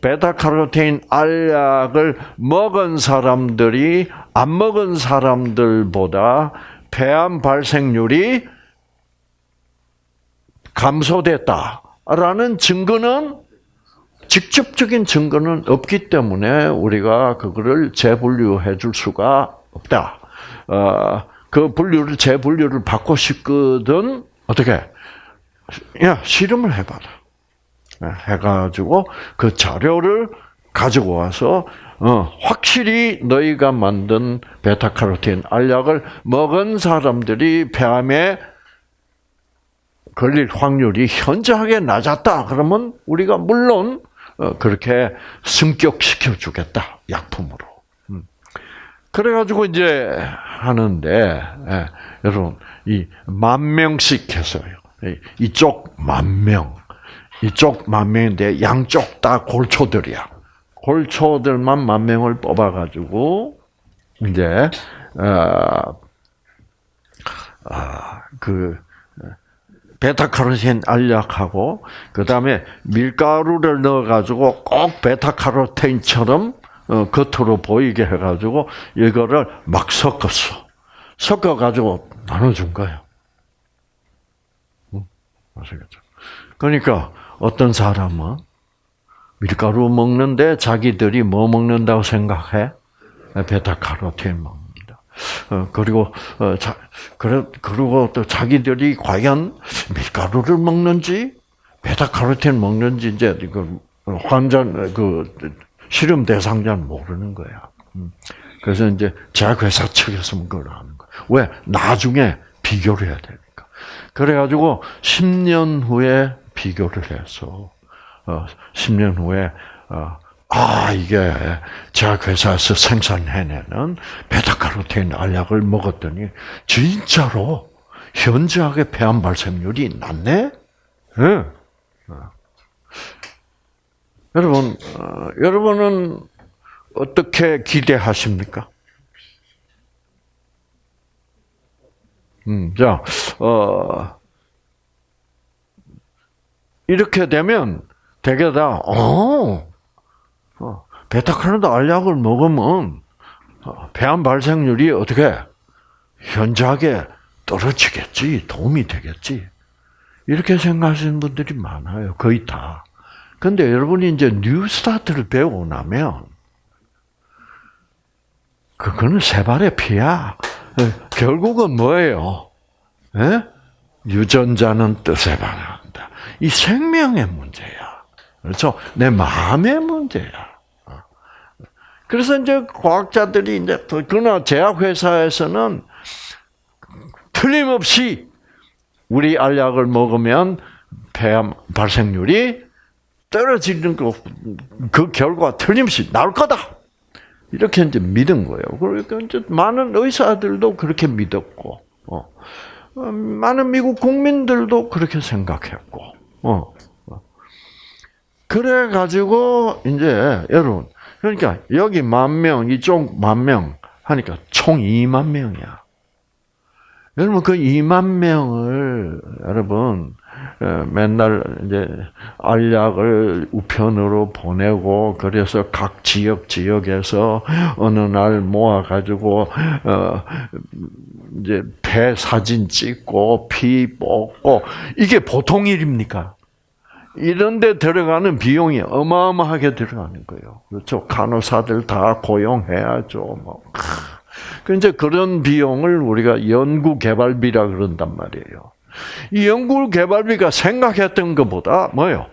Speaker 1: 베타카로테인 알약을 먹은 사람들이 안 먹은 사람들보다 폐암 발생률이 감소됐다라는 증거는 직접적인 증거는 없기 때문에 우리가 그거를 재분류해 줄 수가 없다. 어, 그 분류를 재분류를 받고 싶거든 어떻게? 야 실험을 해봐라. 네, 해가지고 그 자료를 가지고 와서 어, 확실히 너희가 만든 베타카로틴 알약을 먹은 사람들이 폐암에 걸릴 확률이 현저하게 낮았다. 그러면 우리가 물론 어, 그렇게 승격시켜 주겠다. 약품으로. 음. 그래가지고 이제 하는데 예, 여러분 이 만 명씩 해서요. 이쪽 만 명, 이쪽 만 명인데 양쪽 다 골초들이야. 골초들만 만 명을 뽑아가지고 이제 어, 아, 그 베타카로틴 알약하고 그 다음에 밀가루를 넣어가지고 꼭 베타카로틴처럼 어, 겉으로 보이게 해가지고 이거를 막 섞었어. 섞어가지고 나눠준 거예요. 아시겠죠? 그러니까 어떤 사람은 밀가루 먹는데 자기들이 뭐 먹는다고 생각해? 베타카로틴 먹. 어, 그리고 어, 자, 그래, 그리고 또 자기들이 과연 밀가루를 먹는지 베타카로틴 먹는지 이제 이걸 환자 그 실험 대상자는 모르는 거야. 음. 그래서 이제 제약회사 측에서 그걸 하는 거야. 왜? 나중에 비교를 해야 되니까. 그래가지고 10년 후에 비교를 해서 어, 10년 후에 어, 아 이게 제약회사에서 생산해내는 베타카로틴 알약을 먹었더니 진짜로 현저하게 폐암 발생률이 낮네. 네. 어. 여러분, 어, 여러분은 어떻게 기대하십니까? 음, 자, 어, 이렇게 되면 되게 다, 어, 어 베타카로틴 알약을 먹으면 어, 폐암 발생률이 어떻게 현저하게 떨어지겠지, 도움이 되겠지. 이렇게 생각하시는 분들이 많아요. 거의 다. 근데 여러분이 이제 New Start를 배우고 나면, 그거는 세 발의 피야. 결국은 뭐예요? 예? 유전자는 뜻에 반한다. 이 생명의 문제야. 그렇죠? 내 마음의 문제야. 그래서 이제 과학자들이 이제 그러나 제약회사에서는 틀림없이 우리 알약을 먹으면 폐암 발생률이 떨어지는 그, 그 결과 틀림없이 나올 거다. 이렇게 이제 믿은 거예요. 그러니까 이제 많은 의사들도 그렇게 믿었고, 어. 어 많은 미국 국민들도 그렇게 생각했고, 어. 그래 가지고 이제 여러분, 그러니까 여기 만 명, 이쪽 만 명 하니까 총 2만 명이야. 여러분 그 2만 명을 여러분 어, 맨날 이제 알약을 우편으로 보내고 그래서 각 지역 지역에서 어느 날 모아 가지고 어 이제 배 사진 찍고 피 뽑고 이게 보통 일입니까? 이런 데 들어가는 비용이 어마어마하게 들어가는 거예요. 그렇죠? 간호사들 다 고용해야죠. 뭐. 그 이제 그런 비용을 우리가 연구 개발비라 그런단 말이에요. 이 연구 개발비가 생각했던 것보다 뭐요?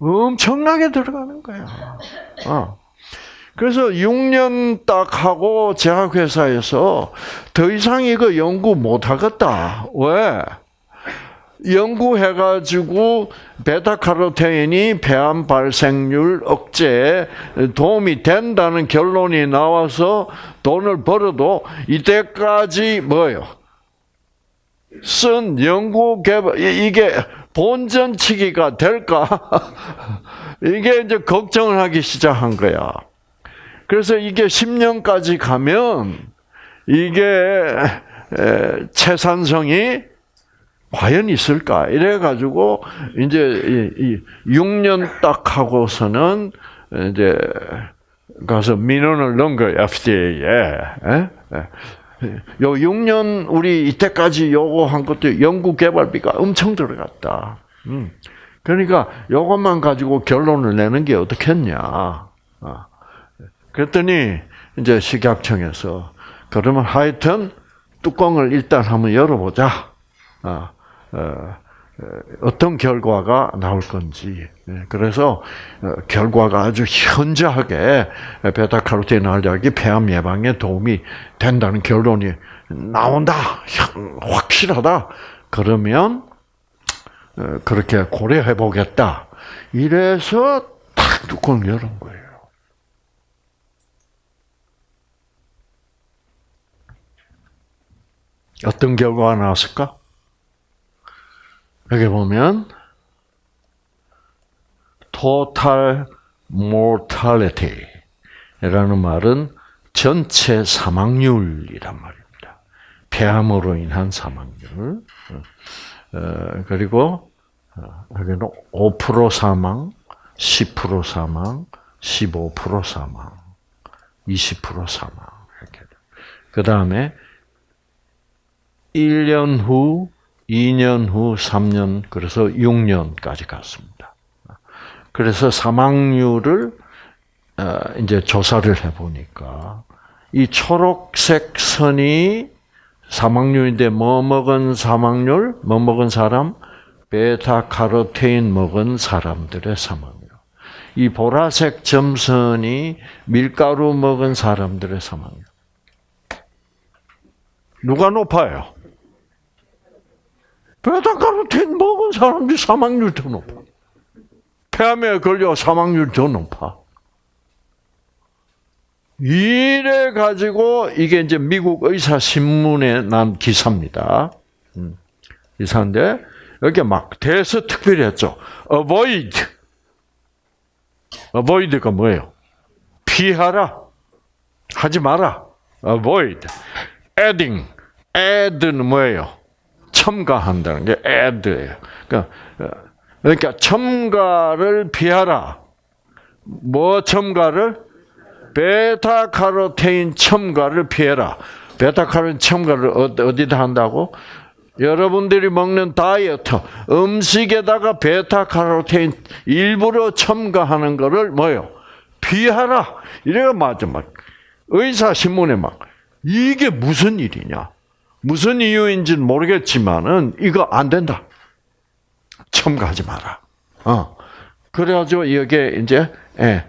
Speaker 1: 엄청나게 들어가는 거야. 어. 그래서 6년 딱 하고 제약회사에서 더 이상 이거 연구 못 하겠다. 왜? 연구해가지고 베타카로테인이 폐암 발생률 억제에 도움이 된다는 결론이 나와서 돈을 벌어도 이때까지 뭐요? 쓴 연구 개발 이게 본전치기가 될까? 이게 이제 걱정을 하기 시작한 거야. 그래서 이게 10년까지 가면 이게 채산성이 과연 있을까? 이래가지고, 이제, 이, 6년 딱 하고서는, 이제, 가서 민원을 넣은 거예요, FDA에. 에? 요 6년 우리 이때까지 요거한 것도 연구 개발비가 엄청 들어갔다. 음. 그러니까 요것만 가지고 결론을 내는 게 어떻겠냐. 아. 그랬더니 이제 식약청에서 그러면 하여튼 뚜껑을 일단 한번 열어보자. 아. 어, 어, 어떤 결과가 나올 건지. 예, 그래서 어, 결과가 아주 현저하게 베타카로틴 알약이 폐암 예방에 도움이 된다는 결론이 나온다. 확실하다. 그러면 그렇게 고려해 보겠다. 이래서 탁 뚜껑 열은 거예요. 어떤 결과가 나왔을까? 여기 보면 total mortality라는 말은 전체 사망률이란 말입니다. 폐암으로 인한 사망률. 어, 그리고 어, 여기는 5% 사망, 10% 사망, 15% 사망, 20% 사망 이렇게. 그 다음에 1년 후 2년 후 3년 그래서 6년까지 갔습니다. 그래서 사망률을 어, 이제 조사를 해 보니까 이 초록색 선이 사망률인데 뭐 먹은 사망률, 뭐 먹은 사람, 베타 카로테인 먹은 사람들의 사망률. 이 보라색 점선이 밀가루 먹은 사람들의 사망률. 누가 높아요? 베타카로틴 먹은 사람들이 사망률 더 높아. 폐암에 걸려 사망률 더 높아. 이래 가지고 이게 이제 미국 의사 신문에 난 기사입니다. 음, 기사인데 여기 막 대서 특별히 했죠. avoid. avoid가 뭐예요? 피하라. 하지 마라. avoid. adding. add는 뭐예요? 첨가한다는 게 add예요. 그러니까, 그러니까 첨가를 피하라. 뭐 첨가를? 베타카로테인 첨가를 피해라. 베타카로테인 첨가를 어디다 한다고? 여러분들이 먹는 다이어트 음식에다가 베타카로테인 일부러 첨가하는 거를 뭐요? 피하라. 이래가 맞아 막 의사 신문에 막 이게 무슨 일이냐? 무슨 이유인지는 모르겠지만은 이거 안 된다. 첨가하지 마라. 어. 그래가지고 여기에 이제 예.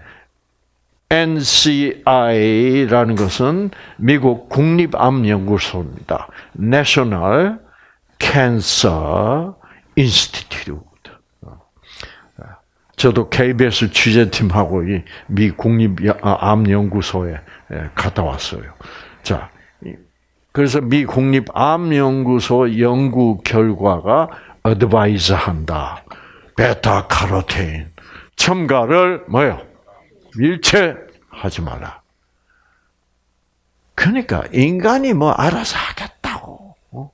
Speaker 1: NCI라는 것은 미국 국립암연구소입니다. National Cancer Institute. 저도 KBS 취재팀하고 이 미 국립암연구소에 갔다 왔어요. 자, 그래서 미 국립암연구소 연구 결과가 advise 한다. beta carotene 첨가를 뭐요? 일체하지 마라. 그러니까 인간이 뭐 알아서 하겠다고. 어?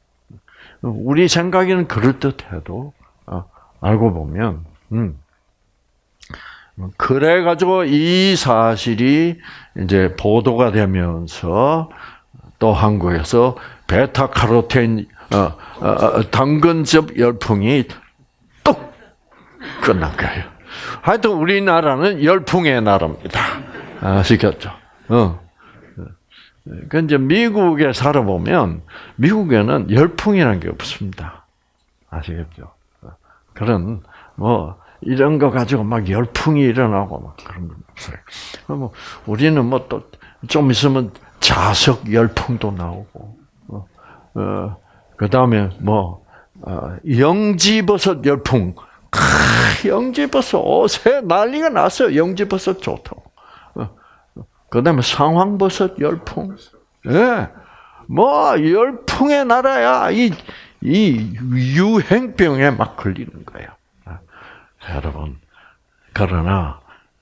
Speaker 1: 우리 생각에는 그럴 듯해도 어, 알고 보면 음. 그래 가지고 이 사실이 이제 보도가 되면서 또 한국에서 베타 카로틴 어, 어, 어, 당근즙 열풍이 뚝 끝난 거예요. 하여튼 우리나라는 열풍의 나라입니다. 아시겠죠? 어. 그 이제 미국에 살아보면 미국에는 열풍이라는 게 없습니다. 아시겠죠? 그런 뭐 이런 거 가지고 막 열풍이 일어나고 막 그런 건 없어요. 뭐 우리는 뭐 또 좀 있으면 자석 열풍도 나오고, 어, 어 그 다음에 뭐 어, 영지버섯 열풍 영지버섯 옷에 난리가 났어요. 영지버섯 좋다고. 어, 그 다음에 상황버섯 열풍. 예. 네. 뭐, 열풍의 나라야. 이, 이 유행병에 막 걸리는 거예요. 아, 여러분. 그러나,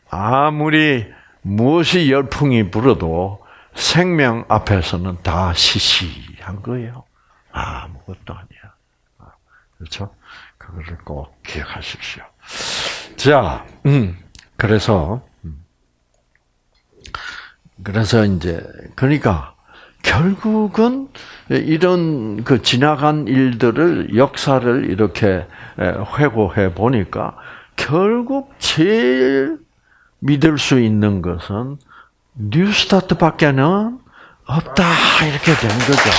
Speaker 1: 아무리 무엇이 열풍이 불어도 생명 앞에서는 다 시시한 거예요. 아무것도 아니야. 아, 그렇죠? 그거를 꼭 기억하십시오. 자, 음, 그래서, 음. 그래서 이제, 그러니까, 결국은 이런 그 지나간 일들을, 역사를 이렇게 회고해 보니까, 결국 제일 믿을 수 있는 것은 뉴스타트 밖에는 없다. 이렇게 된 거죠.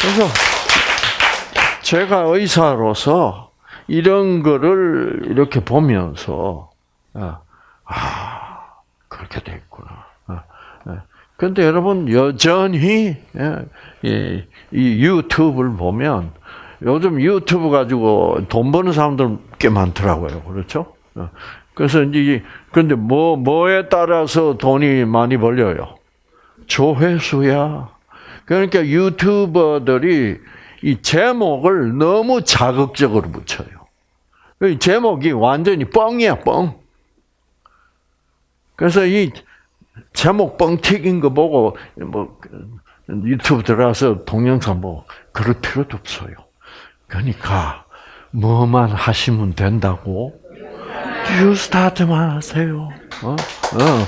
Speaker 1: 그래서 제가 의사로서 이런 거를 이렇게 보면서 아, 아 그렇게 됐구나. 그런데 아, 예. 여러분 여전히 예, 이 유튜브를 보면 요즘 유튜브 가지고 돈 버는 사람들 꽤 많더라고요. 그렇죠? 어. 그래서 이제 근데 뭐 뭐에 따라서 돈이 많이 벌려요? 조회수야. 그러니까 유튜버들이 이 제목을 너무 자극적으로 붙여요. 제목이 완전히 뻥이야, 뻥. 그래서 이 제목 뻥 튀긴 거 보고 뭐 유튜브 들어가서 동영상 보고 그럴 필요도 없어요. 그러니까 뭐만 하시면 된다고 뉴스타트만 하세요. 어? 어, 어, 어, 어.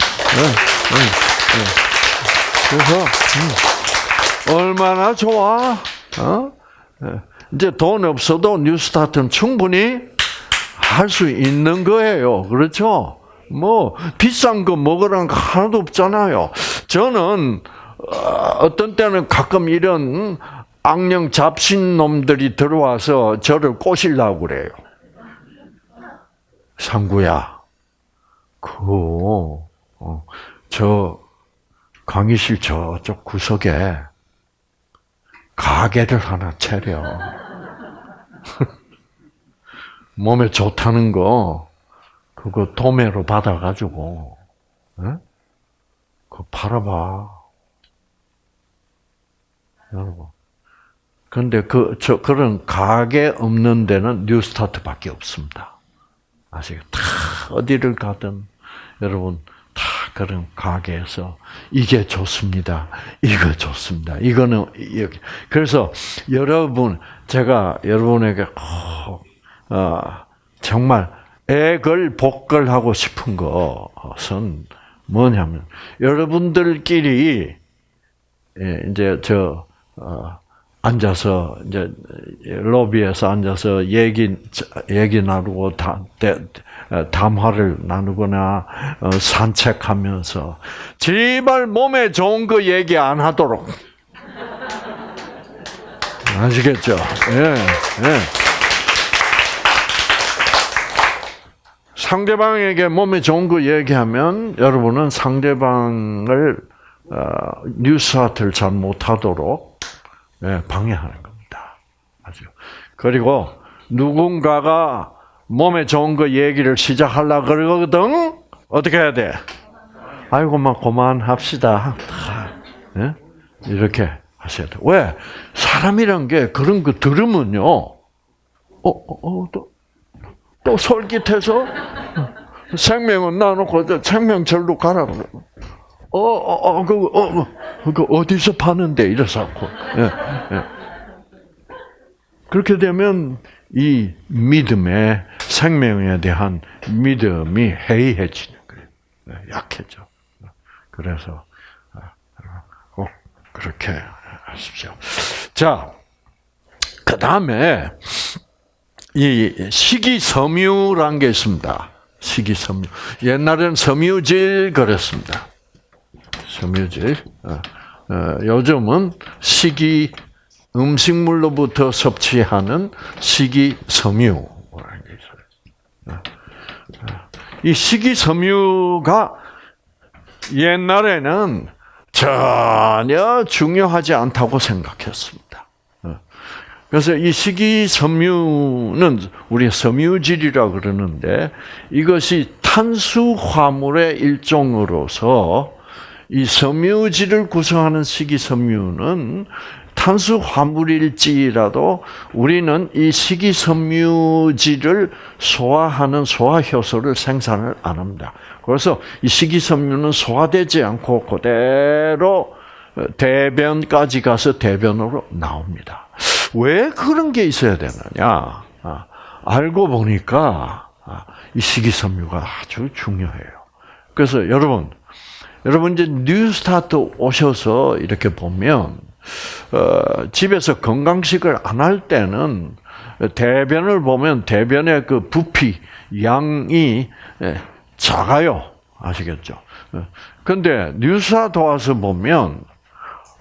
Speaker 1: 그래서 음. 얼마나 좋아? 어? 예. 이제 돈 없어도 뉴스타트는 충분히 할 수 있는 거예요. 그렇죠? 뭐 비싼 거 먹으라는 거 하나도 없잖아요. 저는 어, 어떤 때는 가끔 이런 악령 잡신 놈들이 들어와서 저를 꼬시려고 그래요. 상구야, 그, 어, 저, 강의실 저쪽 구석에 가게를 하나 차려. 몸에 좋다는 거, 그거 도매로 받아가지고, 응? 그거 팔아봐. 여러분. 근데 그, 저, 그런 가게 없는 데는 New Start밖에 없습니다. 아시겠? 다 어디를 가든, 여러분, 다 그런 가게에서 이게 좋습니다. 이거 좋습니다. 이거는 여기. 그래서 여러분 제가 여러분에게 어, 어, 정말 액을 복걸 하고 싶은 것은 뭐냐면 여러분들끼리 예, 이제 저 어, 앉아서 이제 로비에서 앉아서 얘기 얘기 나누고 다, 담화를 나누거나 어, 산책하면서 제발 몸에 좋은 거 얘기 안 하도록 아시겠죠? 예, 예. 상대방에게 몸에 좋은 거 얘기하면 여러분은 상대방을 어, 뉴스하트를 잘 못하도록 예, 방해하는 겁니다. 아죠. 그리고 누군가가 몸에 좋은 거 얘기를 시작하려 그러거든 어떻게 해야 돼? 아이고 막 그만합시다. 예? 이렇게 하셔야 돼. 왜? 사람이란 게 그런 거 들으면요. 어, 어, 어 또, 또 솔깃해서 생명은 나놓고 생명절로 가라 어, 어, 어, 그, 어, 그 어디서 파는데 이래서 예, 예. 그렇게 되면 이 믿음의 생명에 대한 믿음이 해이해지는 거예요. 네, 약해져. 그래서 꼭 그렇게 하십시오. 자, 그 다음에 이 식이섬유란 게 있습니다. 식이섬유. 옛날에는 섬유질 그랬습니다. 섬유질. 어, 어, 요즘은 식이 음식물로부터 섭취하는 있어요. 이 식이섬유가 옛날에는 전혀 중요하지 않다고 생각했습니다. 그래서 이 식이섬유는 우리 섬유질이라 그러는데 이것이 탄수화물의 일종으로서 이 섬유질을 구성하는 식이섬유는 탄수 화물일지라도 우리는 이 식이섬유질을 소화하는 소화효소를 생산을 안 합니다. 그래서 이 식이섬유는 소화되지 않고 그대로 대변까지 가서 대변으로 나옵니다. 왜 그런 게 있어야 되느냐? 아, 알고 보니까 아, 이 식이섬유가 아주 중요해요. 그래서 여러분, 여러분 이제 뉴스타트 오셔서 이렇게 보면 어, 집에서 건강식을 안 할 때는 대변을 보면 대변의 그 부피 양이 예, 작아요. 아시겠죠? 어, 근데 뉴스타 도와서 보면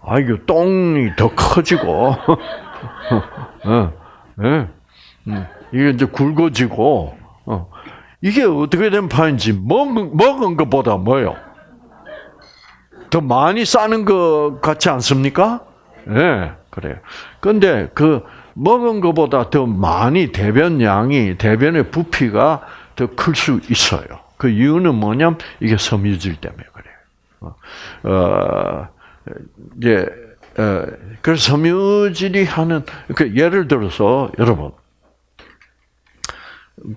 Speaker 1: 아 이거 똥이 더 커지고 어, 예, 음, 이게 이제 굵어지고 어, 이게 어떻게 된 판인지 먹은 먹은 것보다 뭐요? 더 많이 싸는 것 같지 않습니까? 예, 네, 그래요. 근데 그 먹은 것보다 더 많이 대변 양이 대변의 부피가 더 클 수 있어요. 그 이유는 뭐냐면 이게 섬유질 때문에 그래요. 어, 어 이제 어, 그래서 섬유질이 하는 그 예를 들어서 여러분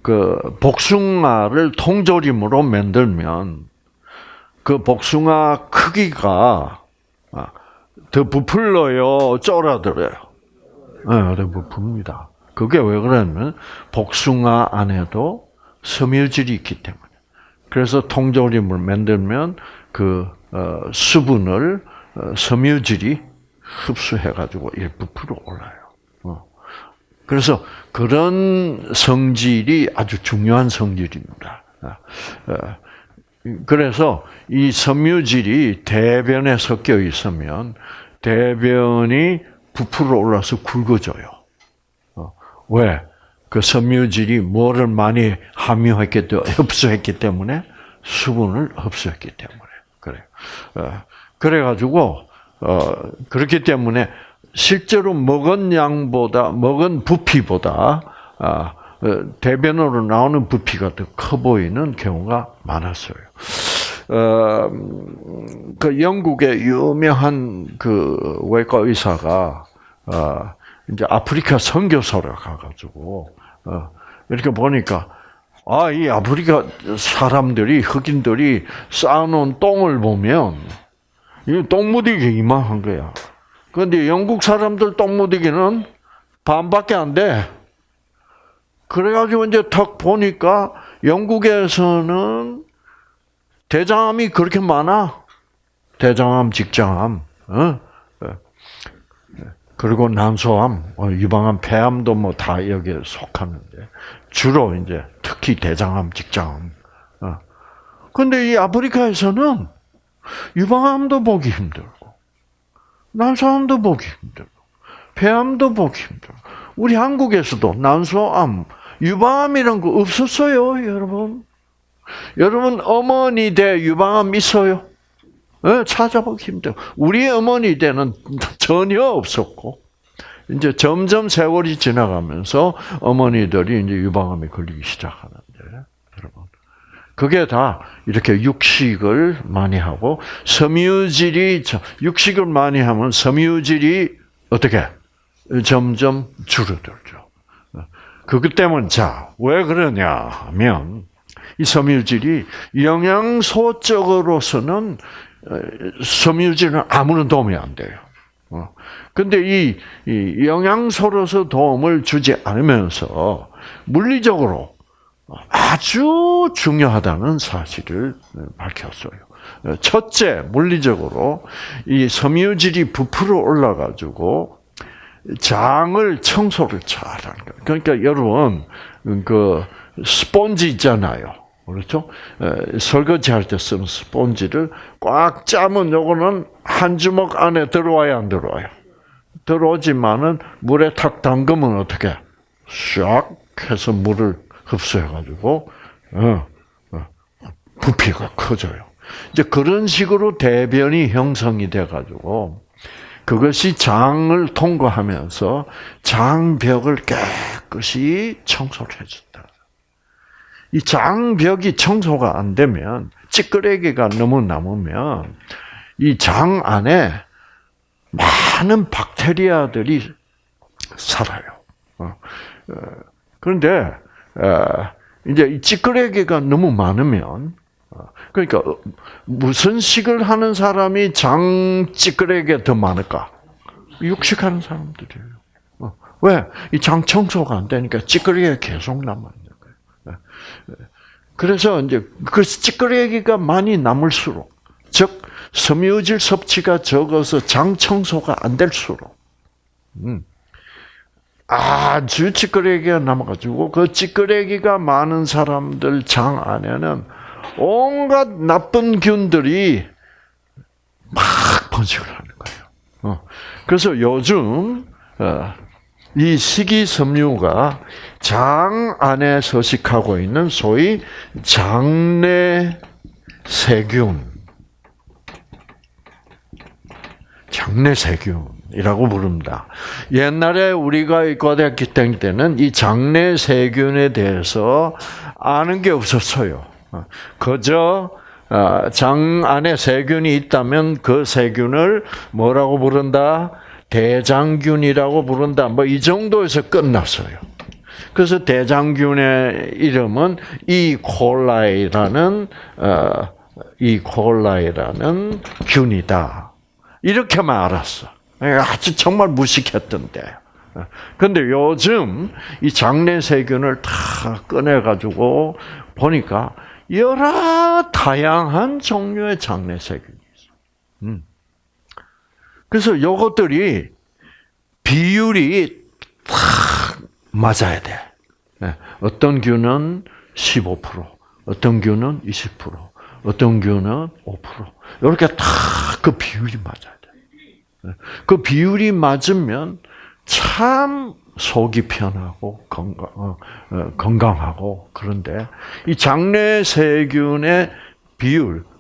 Speaker 1: 그 복숭아를 통조림으로 만들면 그 복숭아 크기가 아, 더 부풀러요, 쫄아들어요. 네, 더 부풉니다. 그게 왜 그러냐면 복숭아 안에도 섬유질이 있기 때문에. 그래서 통조림을 만들면 그 어, 수분을 어, 섬유질이 흡수해가지고 이 부풀어 올라요. 어. 그래서 그런 성질이 아주 중요한 성질입니다. 그래서 이 섬유질이 대변에 섞여 있으면 대변이 부풀어 올라서 굵어져요. 왜? 그 섬유질이 뭐를 많이 함유했기 때문에 흡수했기 때문에 수분을 흡수했기 때문에 그래. 어, 그래가지고 어 그렇기 때문에 실제로 먹은 양보다 먹은 부피보다 아, 어, 대변으로 나오는 부피가 더 커 보이는 경우가 많았어요. 어, 그 영국의 유명한 그 외과 의사가 어, 이제 아프리카 선교사를 가가지고 어, 이렇게 보니까 아, 이 아프리카 사람들이 흑인들이 쌓아놓은 똥을 보면 이 똥무디기 이만한 거야. 그런데 영국 사람들 똥무디기는 반밖에 안 돼. 그래가지고 이제 탁 보니까 영국에서는 대장암이 그렇게 많아. 대장암, 직장암, 어? 그리고 난소암, 어, 유방암, 폐암도 뭐 다 여기에 속하는데 주로 이제 특히 대장암, 직장암. 어. 근데 이 아프리카에서는 유방암도 보기 힘들고 난소암도 보기 힘들고 폐암도 보기 힘들고 우리 한국에서도 난소암, 유방암이란 거 없었어요, 여러분. 여러분 어머니 대 유방암 있어요? 네, 찾아보기 힘들어. 우리 어머니 때는 전혀 없었고, 이제 점점 세월이 지나가면서 어머니들이 이제 유방암에 걸리기 시작하는데, 여러분. 그게 다 이렇게 육식을 많이 하고, 섬유질이, 육식을 많이 하면 섬유질이 어떻게? 점점 줄어들죠. 그것 때문에, 자, 왜 그러냐 하면, 이 섬유질이 영양소적으로서는 섬유질은 아무런 도움이 안 돼요. 어. 근데 이, 이 영양소로서 도움을 주지 않으면서 물리적으로 아주 중요하다는 사실을 밝혔어요. 첫째, 물리적으로 이 섬유질이 부풀어 올라가지고 장을 청소를 잘하는 거예요. 그러니까 여러분 그 스폰지 있잖아요. 그렇죠? 설거지할 때 쓰는 스폰지를 꽉 짜면 요거는 한 주먹 안에 들어와야 안 들어와요. 들어오지만은 물에 탁 담그면 어떻게? 샥 해서 물을 흡수해가지고 어, 어, 부피가 커져요. 이제 그런 식으로 대변이 형성이 돼가지고 그것이 장을 통과하면서 장벽을 깨끗이 청소를 해준다. 이 장벽이 청소가 안 되면 찌끄레기가 너무 남으면 이 장 안에 많은 박테리아들이 살아요. 어, 어, 그런데 어, 이제 이 찌끄레기가 너무 많으면 그러니까 무슨 식을 하는 사람이 장 찌끄레기가 더 많을까? 육식하는 사람들이에요. 왜? 이 장 청소가 안 되니까 찌끄레기가 계속 남아요. 그래서 이제 그 찌끄레기가 많이 남을수록, 즉 섬유질 섭취가 적어서 장 청소가 안 될수록, 음, 아주 찌끄레기가 남아가지고 그 찌끄레기가 많은 사람들 장 안에는 온갖 나쁜 균들이 막 번식을 하는 거예요. 어. 그래서 요즘 어, 이 식이섬유가 장 안에 서식하고 있는 소위 장내 세균, 장내 세균이라고 부릅니다. 옛날에 우리가 고등학교 때는 이 장내 세균에 대해서 아는 게 없었어요. 그저 어, 장 안에 세균이 있다면 그 세균을 뭐라고 부른다? 대장균이라고 부른다. 뭐 이 정도에서 끝났어요. 그래서 대장균의 이름은 이콜라이라는 어, 이콜라이라는 균이다. 이렇게만 알았어. 아주 정말 무식했던데. 근데 요즘 이 장내 세균을 다 꺼내 가지고 보니까 여러 다양한 종류의 장내 세균이 있어. 음. 그래서 요것들이 비율이 딱 맞아야 돼. 네. 어떤 균은 15%, 어떤 균은 20%, 어떤 균은 5%. 이렇게 다 그 비율이 맞아야 돼. 네. 그 비율이 맞으면 참 속이 편하고 건강, 어, 어, 건강하고 그런데 이 장내 세균의 비율 어,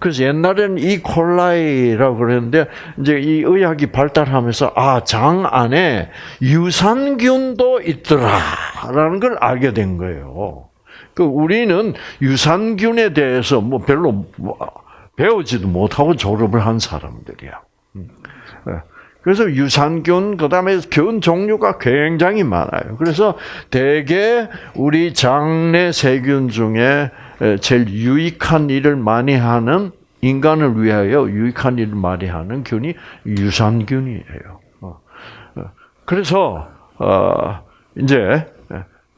Speaker 1: 그래서 옛날에는 이 콜라이라고 그랬는데 이제 이 의학이 발달하면서 아 장 안에 유산균도 있더라라는 걸 알게 된 거예요. 그 우리는 유산균에 대해서 뭐 별로 뭐 배우지도 못하고 졸업을 한 사람들이야. 음. 네. 그래서 유산균 그다음에 균 종류가 굉장히 많아요. 그래서 대개 우리 장내 세균 중에 제일 유익한 일을 많이 하는 인간을 위하여 유익한 일을 많이 하는 균이 유산균이에요. 어. 어. 그래서 어 이제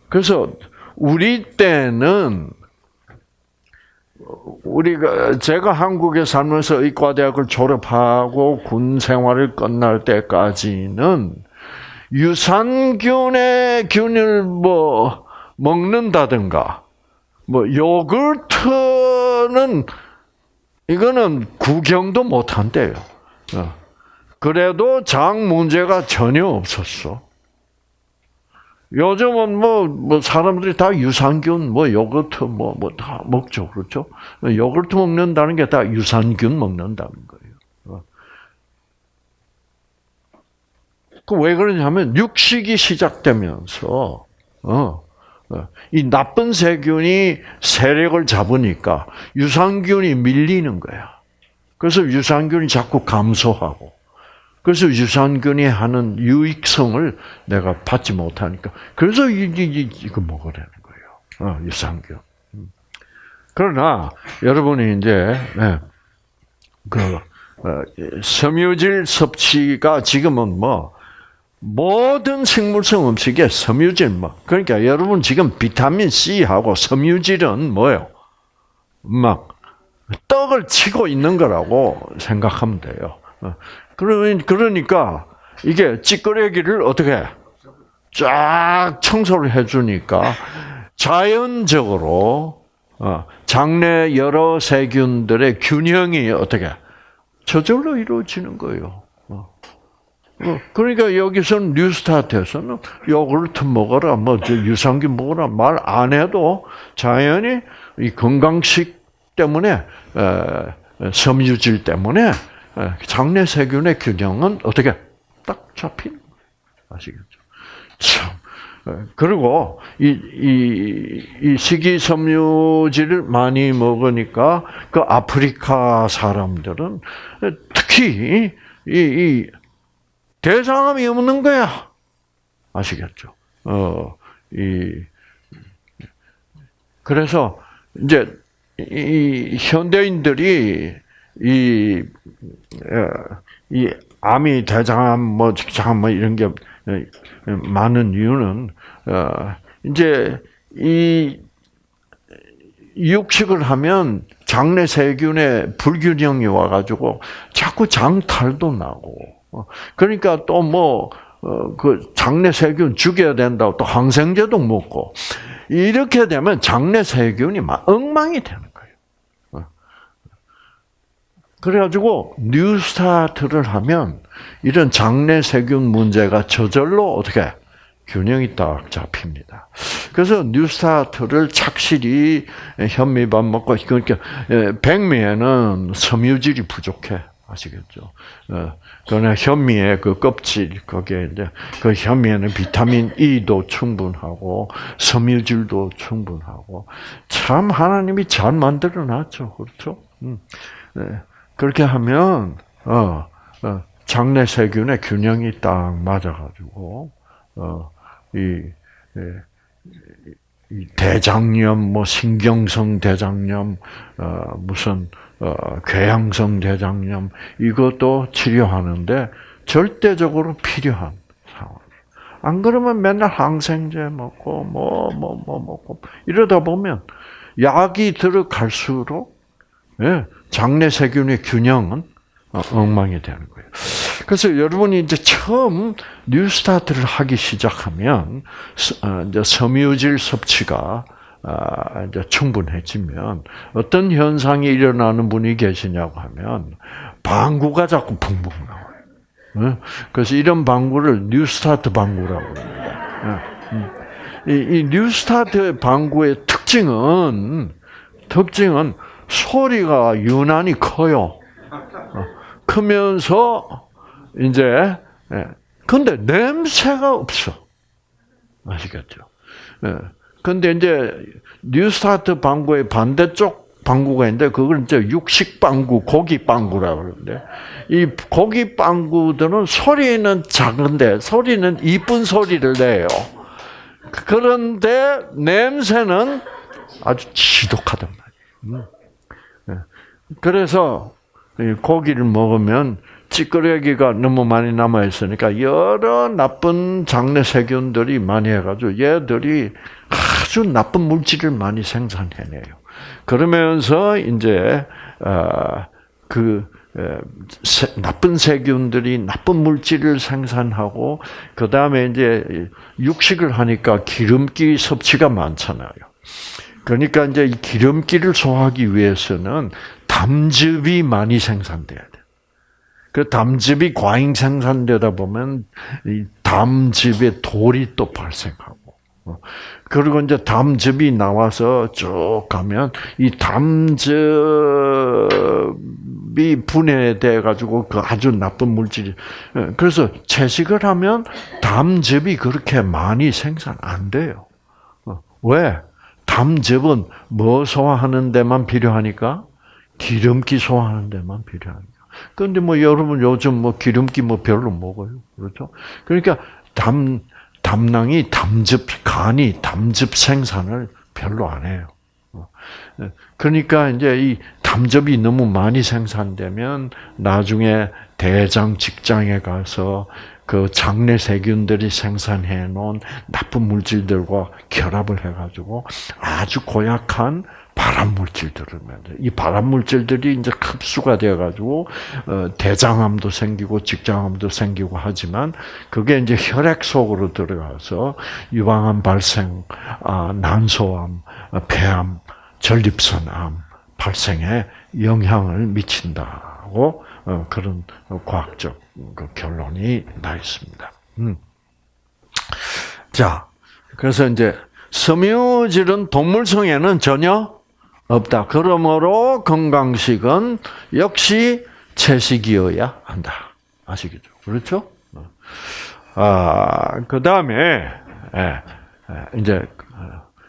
Speaker 1: 그래서 우리 때는 우리가 제가 한국에 살면서 의과대학을 졸업하고 군 생활을 끝날 때까지는 유산균의 균을 뭐 먹는다든가 뭐 요구르트는 이거는 구경도 못 한대요. 어. 그래도 장 문제가 전혀 없었어. 요즘은 뭐, 뭐, 사람들이 다 유산균, 뭐, 요거트, 뭐, 뭐, 다 먹죠. 그렇죠? 요거트 먹는다는 게 다 유산균 먹는다는 거예요. 어. 그왜 그러냐면, 육식이 시작되면서, 어, 어, 이 나쁜 세균이 세력을 잡으니까 유산균이 밀리는 거야. 그래서 유산균이 자꾸 감소하고, 그래서 유산균이 하는 유익성을 내가 받지 못하니까 그래서 이거 먹으라는 거예요. 어, 유산균. 음. 그러나 여러분이 이제 네, 그 어, 섬유질 섭취가 지금은 뭐 모든 생물성 음식에 섬유질 뭐 그러니까 여러분 지금 비타민 C하고 섬유질은 뭐요? 막 떡을 치고 있는 거라고 생각하면 돼요. 어. 그러니까 이게 찌끄레기를 어떻게 쫙 청소를 해주니까 자연적으로 어, 장내 여러 세균들의 균형이 어떻게 저절로 이루어지는 거예요. 그러니까 여기서는 뉴스타트에서는 요구르트 먹어라, 뭐 유산균 먹어라 말 안 해도 자연히 이 건강식 때문에 섬유질 때문에 예, 장내 세균의 균형은 어떻게 딱 잡힌 아시겠죠? 참. 예, 그리고 이, 이, 이 식이섬유질을 많이 먹으니까 그 아프리카 사람들은 특히 이, 이 대장암이 없는 거야. 아시겠죠? 어, 이, 그래서 이제 이 현대인들이 이, 어, 이 암이 대장암, 뭐, 직장암, 뭐, 이런 게 어, 많은 이유는, 어, 이제, 이, 육식을 하면 장내 세균의 불균형이 와가지고 자꾸 장탈도 나고, 그러니까 또 뭐, 그 장내 세균 죽여야 된다고 또 항생제도 먹고, 이렇게 되면 장내 세균이 막 엉망이 되는 그래가지고 뉴스타트를 하면 이런 장내 세균 문제가 저절로 어떻게 균형이 딱 잡힙니다. 그래서 뉴스타트를 착실히 현미밥 먹고 그러니까 백미에는 섬유질이 부족해 아시겠죠? 어, 그러나 현미의 그 껍질 거기에 이제 그 현미에는 비타민 E도 충분하고 섬유질도 충분하고 참 하나님이 잘 만들어 놨죠, 그렇죠? 음. 네. 그렇게 하면 어, 어, 장내 세균의 균형이 딱 맞아가지고 어, 이, 이, 대장염, 뭐 신경성 대장염, 어, 무슨 어, 궤양성 대장염 이것도 치료하는데 절대적으로 필요한 상황. 안 그러면 맨날 항생제 먹고 뭐 뭐뭐 뭐, 뭐 먹고 이러다 보면 약이 들어갈수록 예, 장내 세균의 균형은 어, 엉망이 되는 거예요. 그래서 여러분이 이제 처음 뉴스타트를 하기 시작하면 어, 이제 섬유질 섭취가 아, 이제 충분해지면 어떤 현상이 일어나는 분이 계시냐고 하면 방구가 자꾸 붕붕 나와요. 그래서 이런 방구를 뉴스타트 방구라고 합니다. 이, 이 뉴스타트 방구의 특징은 특징은 소리가 유난히 커요. 어, 크면서 이제 예. 근데 냄새가 없어. 아시겠죠? 예. 근데 이제 뉴스타트 방구의 반대쪽 방구가 있는데 그걸 이제 육식 방구, 고기 방구라고 그러는데 이 고기 방구들은 소리는 작은데 소리는 이쁜 소리를 내요. 그런데 냄새는 아주 지독하단 말이에요. 음. 예. 그래서 고기를 먹으면 찌끄레기가 너무 많이 남아 있으니까 여러 나쁜 장내 세균들이 많이 해가지고 얘들이 아주 나쁜 물질을 많이 생산해내요. 그러면서 이제 어, 그 나쁜 세균들이 나쁜 물질을 생산하고 그 다음에 이제 육식을 하니까 기름기 섭취가 많잖아요. 그러니까 이제 이 기름기를 소화하기 위해서는 담즙이 많이 생산돼야 돼. 그 담즙이 과잉 생산되다 보면 이 담즙에 돌이 또 발생하고 어. 그리고 이제 담즙이 나와서 쭉 가면 이 담즙이 분해돼 가지고 그 아주 나쁜 물질이 예, 그래서 채식을 하면 담즙이 그렇게 많이 생산 안 돼요. 어. 왜? 담즙은 뭐 소화하는 데만 필요하니까 기름기 소화하는 데만 필요하니까. 그런데 뭐 여러분 요즘 뭐 기름기 뭐 별로 먹어요. 그렇죠? 그러니까 담, 담낭이 담즙, 간이 담즙 생산을 별로 안 해요. 어. 그러니까 이제 이 담즙이 너무 많이 생산되면 나중에 대장 직장에 가서 그 장내 세균들이 생산해 놓은 나쁜 물질들과 결합을 해가지고 아주 고약한 발암 물질들을 만들. 이 발암 물질들이 이제 흡수가 되어가지고 어, 대장암도 생기고 직장암도 생기고 하지만 그게 이제 혈액 속으로 들어가서 유방암 발생, 아, 난소암, 어, 폐암, 전립선암 발생에 영향을 미친다고 어, 그런 과학적 그 결론이 나 있습니다. 음. 자, 그래서 이제 섬유질은 동물성에는 전혀 없다. 그러므로 건강식은 역시 채식이어야 한다. 아시겠죠? 그렇죠? 아, 그 다음에, 예, 예, 이제,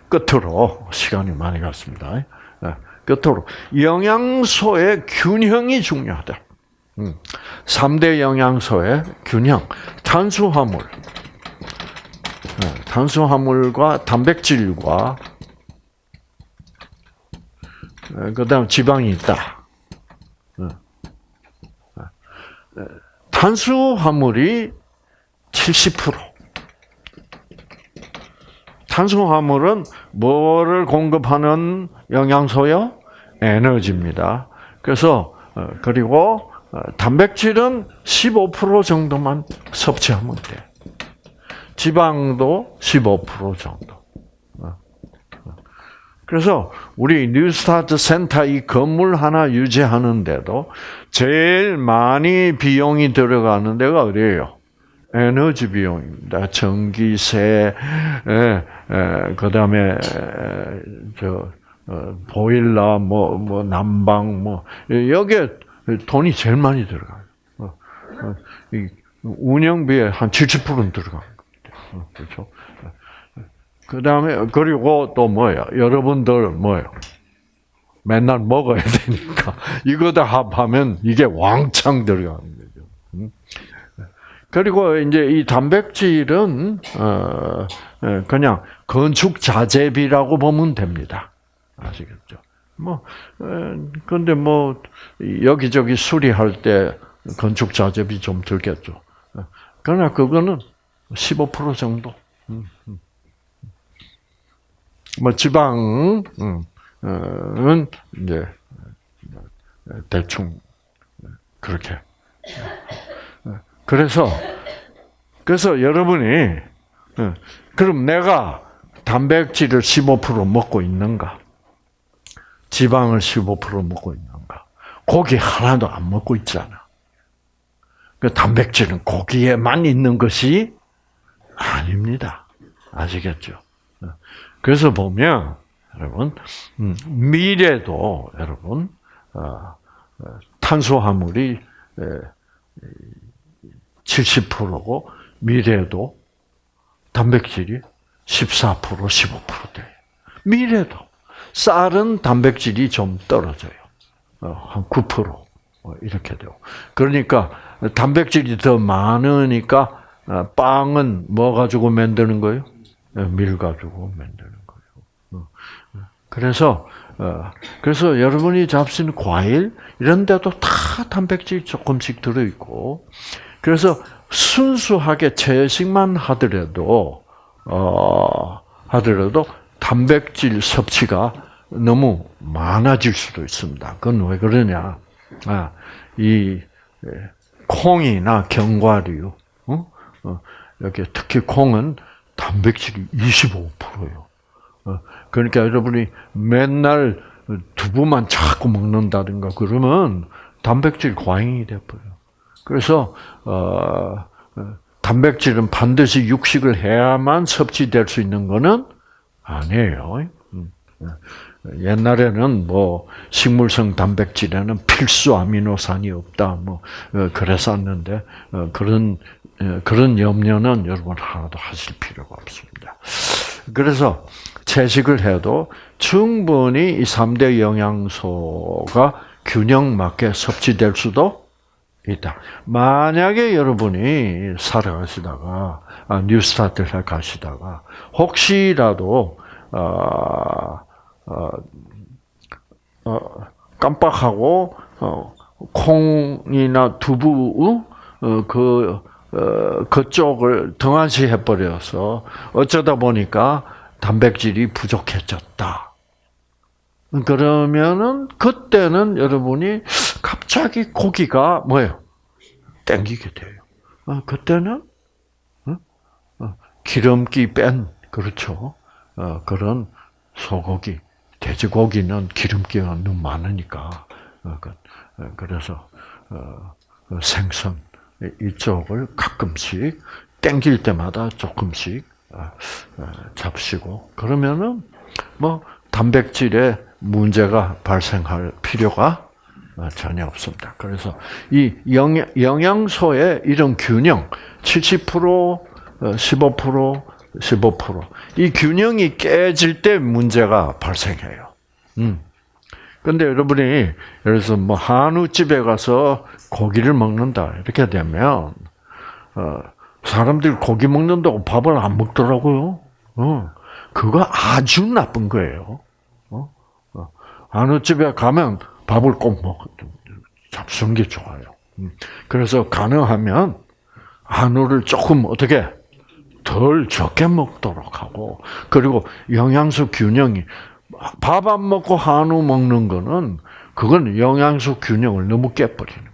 Speaker 1: 끝으로, 시간이 많이 갔습니다. 예, 끝으로, 영양소의 균형이 중요하다. 3대 음, 영양소의 균형. 탄수화물. 탄수화물과 단백질과 어, 그 다음 지방이 있다. 어. 어. 탄수화물이 70%. 탄수화물은 뭐를 공급하는 영양소요? 에너지입니다. 그래서 그리고 단백질은 15% 정도만 섭취하면 돼. 지방도 15% 정도. 그래서 우리 뉴스타트 센터 이 건물 하나 유지하는데도 제일 많이 비용이 들어가는 데가 어디예요? 에너지 비용입니다. 전기세, 그 다음에 저 어, 보일러, 뭐, 뭐 난방, 뭐 여기에 돈이 제일 많이 들어가요. 어, 어, 운영비에 한 70%는 들어갑니다. 그렇죠? 그 다음에, 그리고 또 뭐예요? 여러분들 뭐예요? 맨날 먹어야 되니까. 이거 다 합하면 이게 왕창 들어가는 거죠. 음? 그리고 이제 이 단백질은, 어, 예, 그냥 건축 자재비라고 보면 됩니다. 아시겠죠? 뭐, 근데 뭐, 여기저기 수리할 때 건축 자재비 좀 들겠죠. 그러나 그거는 15% 정도. 음, 음. 뭐 지방은 이제 대충 그렇게. 그래서 그래서 여러분이 그럼 내가 단백질을 15% 먹고 있는가? 지방을 15% 먹고 있는가? 고기 하나도 안 먹고 있잖아. 그 단백질은 고기에만 있는 것이 아닙니다. 아시겠죠? 그래서 보면 여러분 음, 미래도 여러분 어, 어, 탄수화물이 70%고 미래도 단백질이 14% 15% 돼요. 미래도 쌀은 단백질이 좀 떨어져요. 한 9% 이렇게 돼요. 그러니까 단백질이 더 많으니까 빵은 뭐 가지고 만드는 거예요? 밀 가지고 거예요. 그래서 어, 그래서 여러분이 잡수는 과일 이런 데도 다 단백질 조금씩 들어 있고 그래서 순수하게 채식만 하더라도 어 하더라도 단백질 섭취가 너무 많아질 수도 있습니다. 그건 왜 그러냐? 아, 이 콩이나 견과류, 어? 어, 여기 특히 콩은 단백질이 25%예요. 어, 그러니까 여러분이 맨날 두부만 자꾸 먹는다든가 그러면 단백질 과잉이 돼버려. 그래서 어, 단백질은 반드시 육식을 해야만 섭취될 수 있는 거는 아니에요. 음, 옛날에는 뭐 식물성 단백질에는 필수 아미노산이 없다 뭐 그랬었는데 그런 그런 염려는 여러분 하나도 하실 필요가 없습니다. 그래서 채식을 해도 충분히 이 3대 영양소가 균형 맞게 섭취될 수도 있다. 만약에 여러분이 살아가시다가 아, 뉴스타트를 가시다가 혹시라도 어, 어, 어, 깜빡하고 어, 콩이나 두부 어, 그 어, 그쪽을 등한시 해 버려서 어쩌다 보니까 단백질이 부족해졌다. 그러면은 그때는 여러분이 갑자기 고기가 뭐예요? 땡기게 돼요. 어, 그때는 어? 어, 기름기 뺀 그렇죠. 어, 그런 소고기, 돼지고기는 기름기가 너무 많으니까 어, 그, 어, 그래서 그 생선 이쪽을 가끔씩 땡길 때마다 조금씩 잡시고 그러면은 뭐 단백질에 문제가 발생할 필요가 전혀 없습니다. 그래서 이 영양소의 이런 균형 70% 15% 15%이 균형이 깨질 때 문제가 발생해요. 음. 근데 여러분이 예를 들어서 뭐 한우집에 가서 고기를 먹는다 이렇게 되면 어, 사람들이 고기 먹는다고 밥을 안 먹더라고요. 어, 그거 아주 나쁜 거예요. 어? 어 한우집에 가면 밥을 꼭 먹, 잡수는 게 좋아요. 음. 그래서 가능하면 한우를 조금 어떻게 덜 적게 먹도록 하고 그리고 영양소 균형이 밥 안 먹고 한우 먹는 거는 그건 영양소 균형을 너무 깨버리는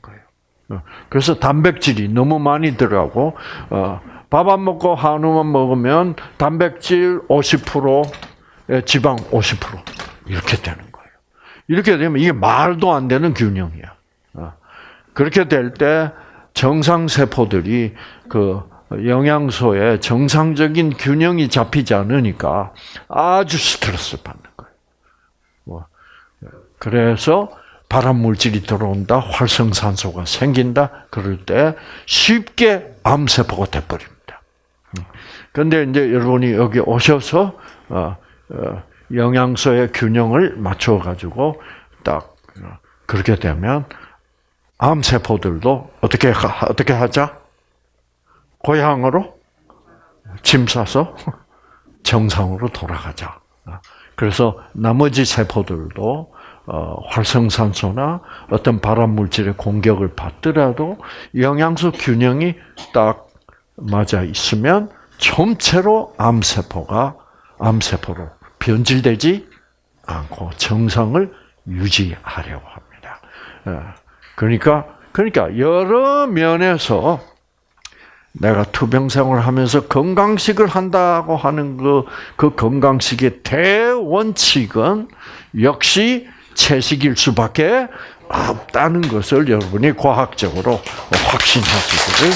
Speaker 1: 그래서 단백질이 너무 많이 들어가고 어, 밥안 먹고 한우만 먹으면 단백질 50% 지방 50% 이렇게 되는 거예요. 이렇게 되면 이게 말도 안 되는 균형이야. 어, 그렇게 될 때 정상 세포들이 그 영양소의 정상적인 균형이 잡히지 않으니까 아주 스트레스 받는 거예요. 뭐, 그래서 발암 물질이 들어온다, 활성산소가 생긴다, 그럴 때 쉽게 암세포가 돼버립니다. 그런데 이제 여러분이 여기 오셔서 어, 어, 영양소의 균형을 맞춰 가지고 딱 그렇게 되면 암세포들도 어떻게 어떻게 하자? 고향으로 짐 싸서 정상으로 돌아가자. 그래서 나머지 세포들도 어, 활성산소나 어떤 발암 물질의 공격을 받더라도 영양소 균형이 딱 맞아 있으면 전체로 암세포가 암세포로 변질되지 않고 정상을 유지하려고 합니다. 어, 그러니까 그러니까 여러 면에서 내가 투병 생활을 하면서 건강식을 한다고 하는 그, 그 건강식의 대원칙은 역시 채식일 수밖에 없다는 것을 여러분이 과학적으로 확신하시기를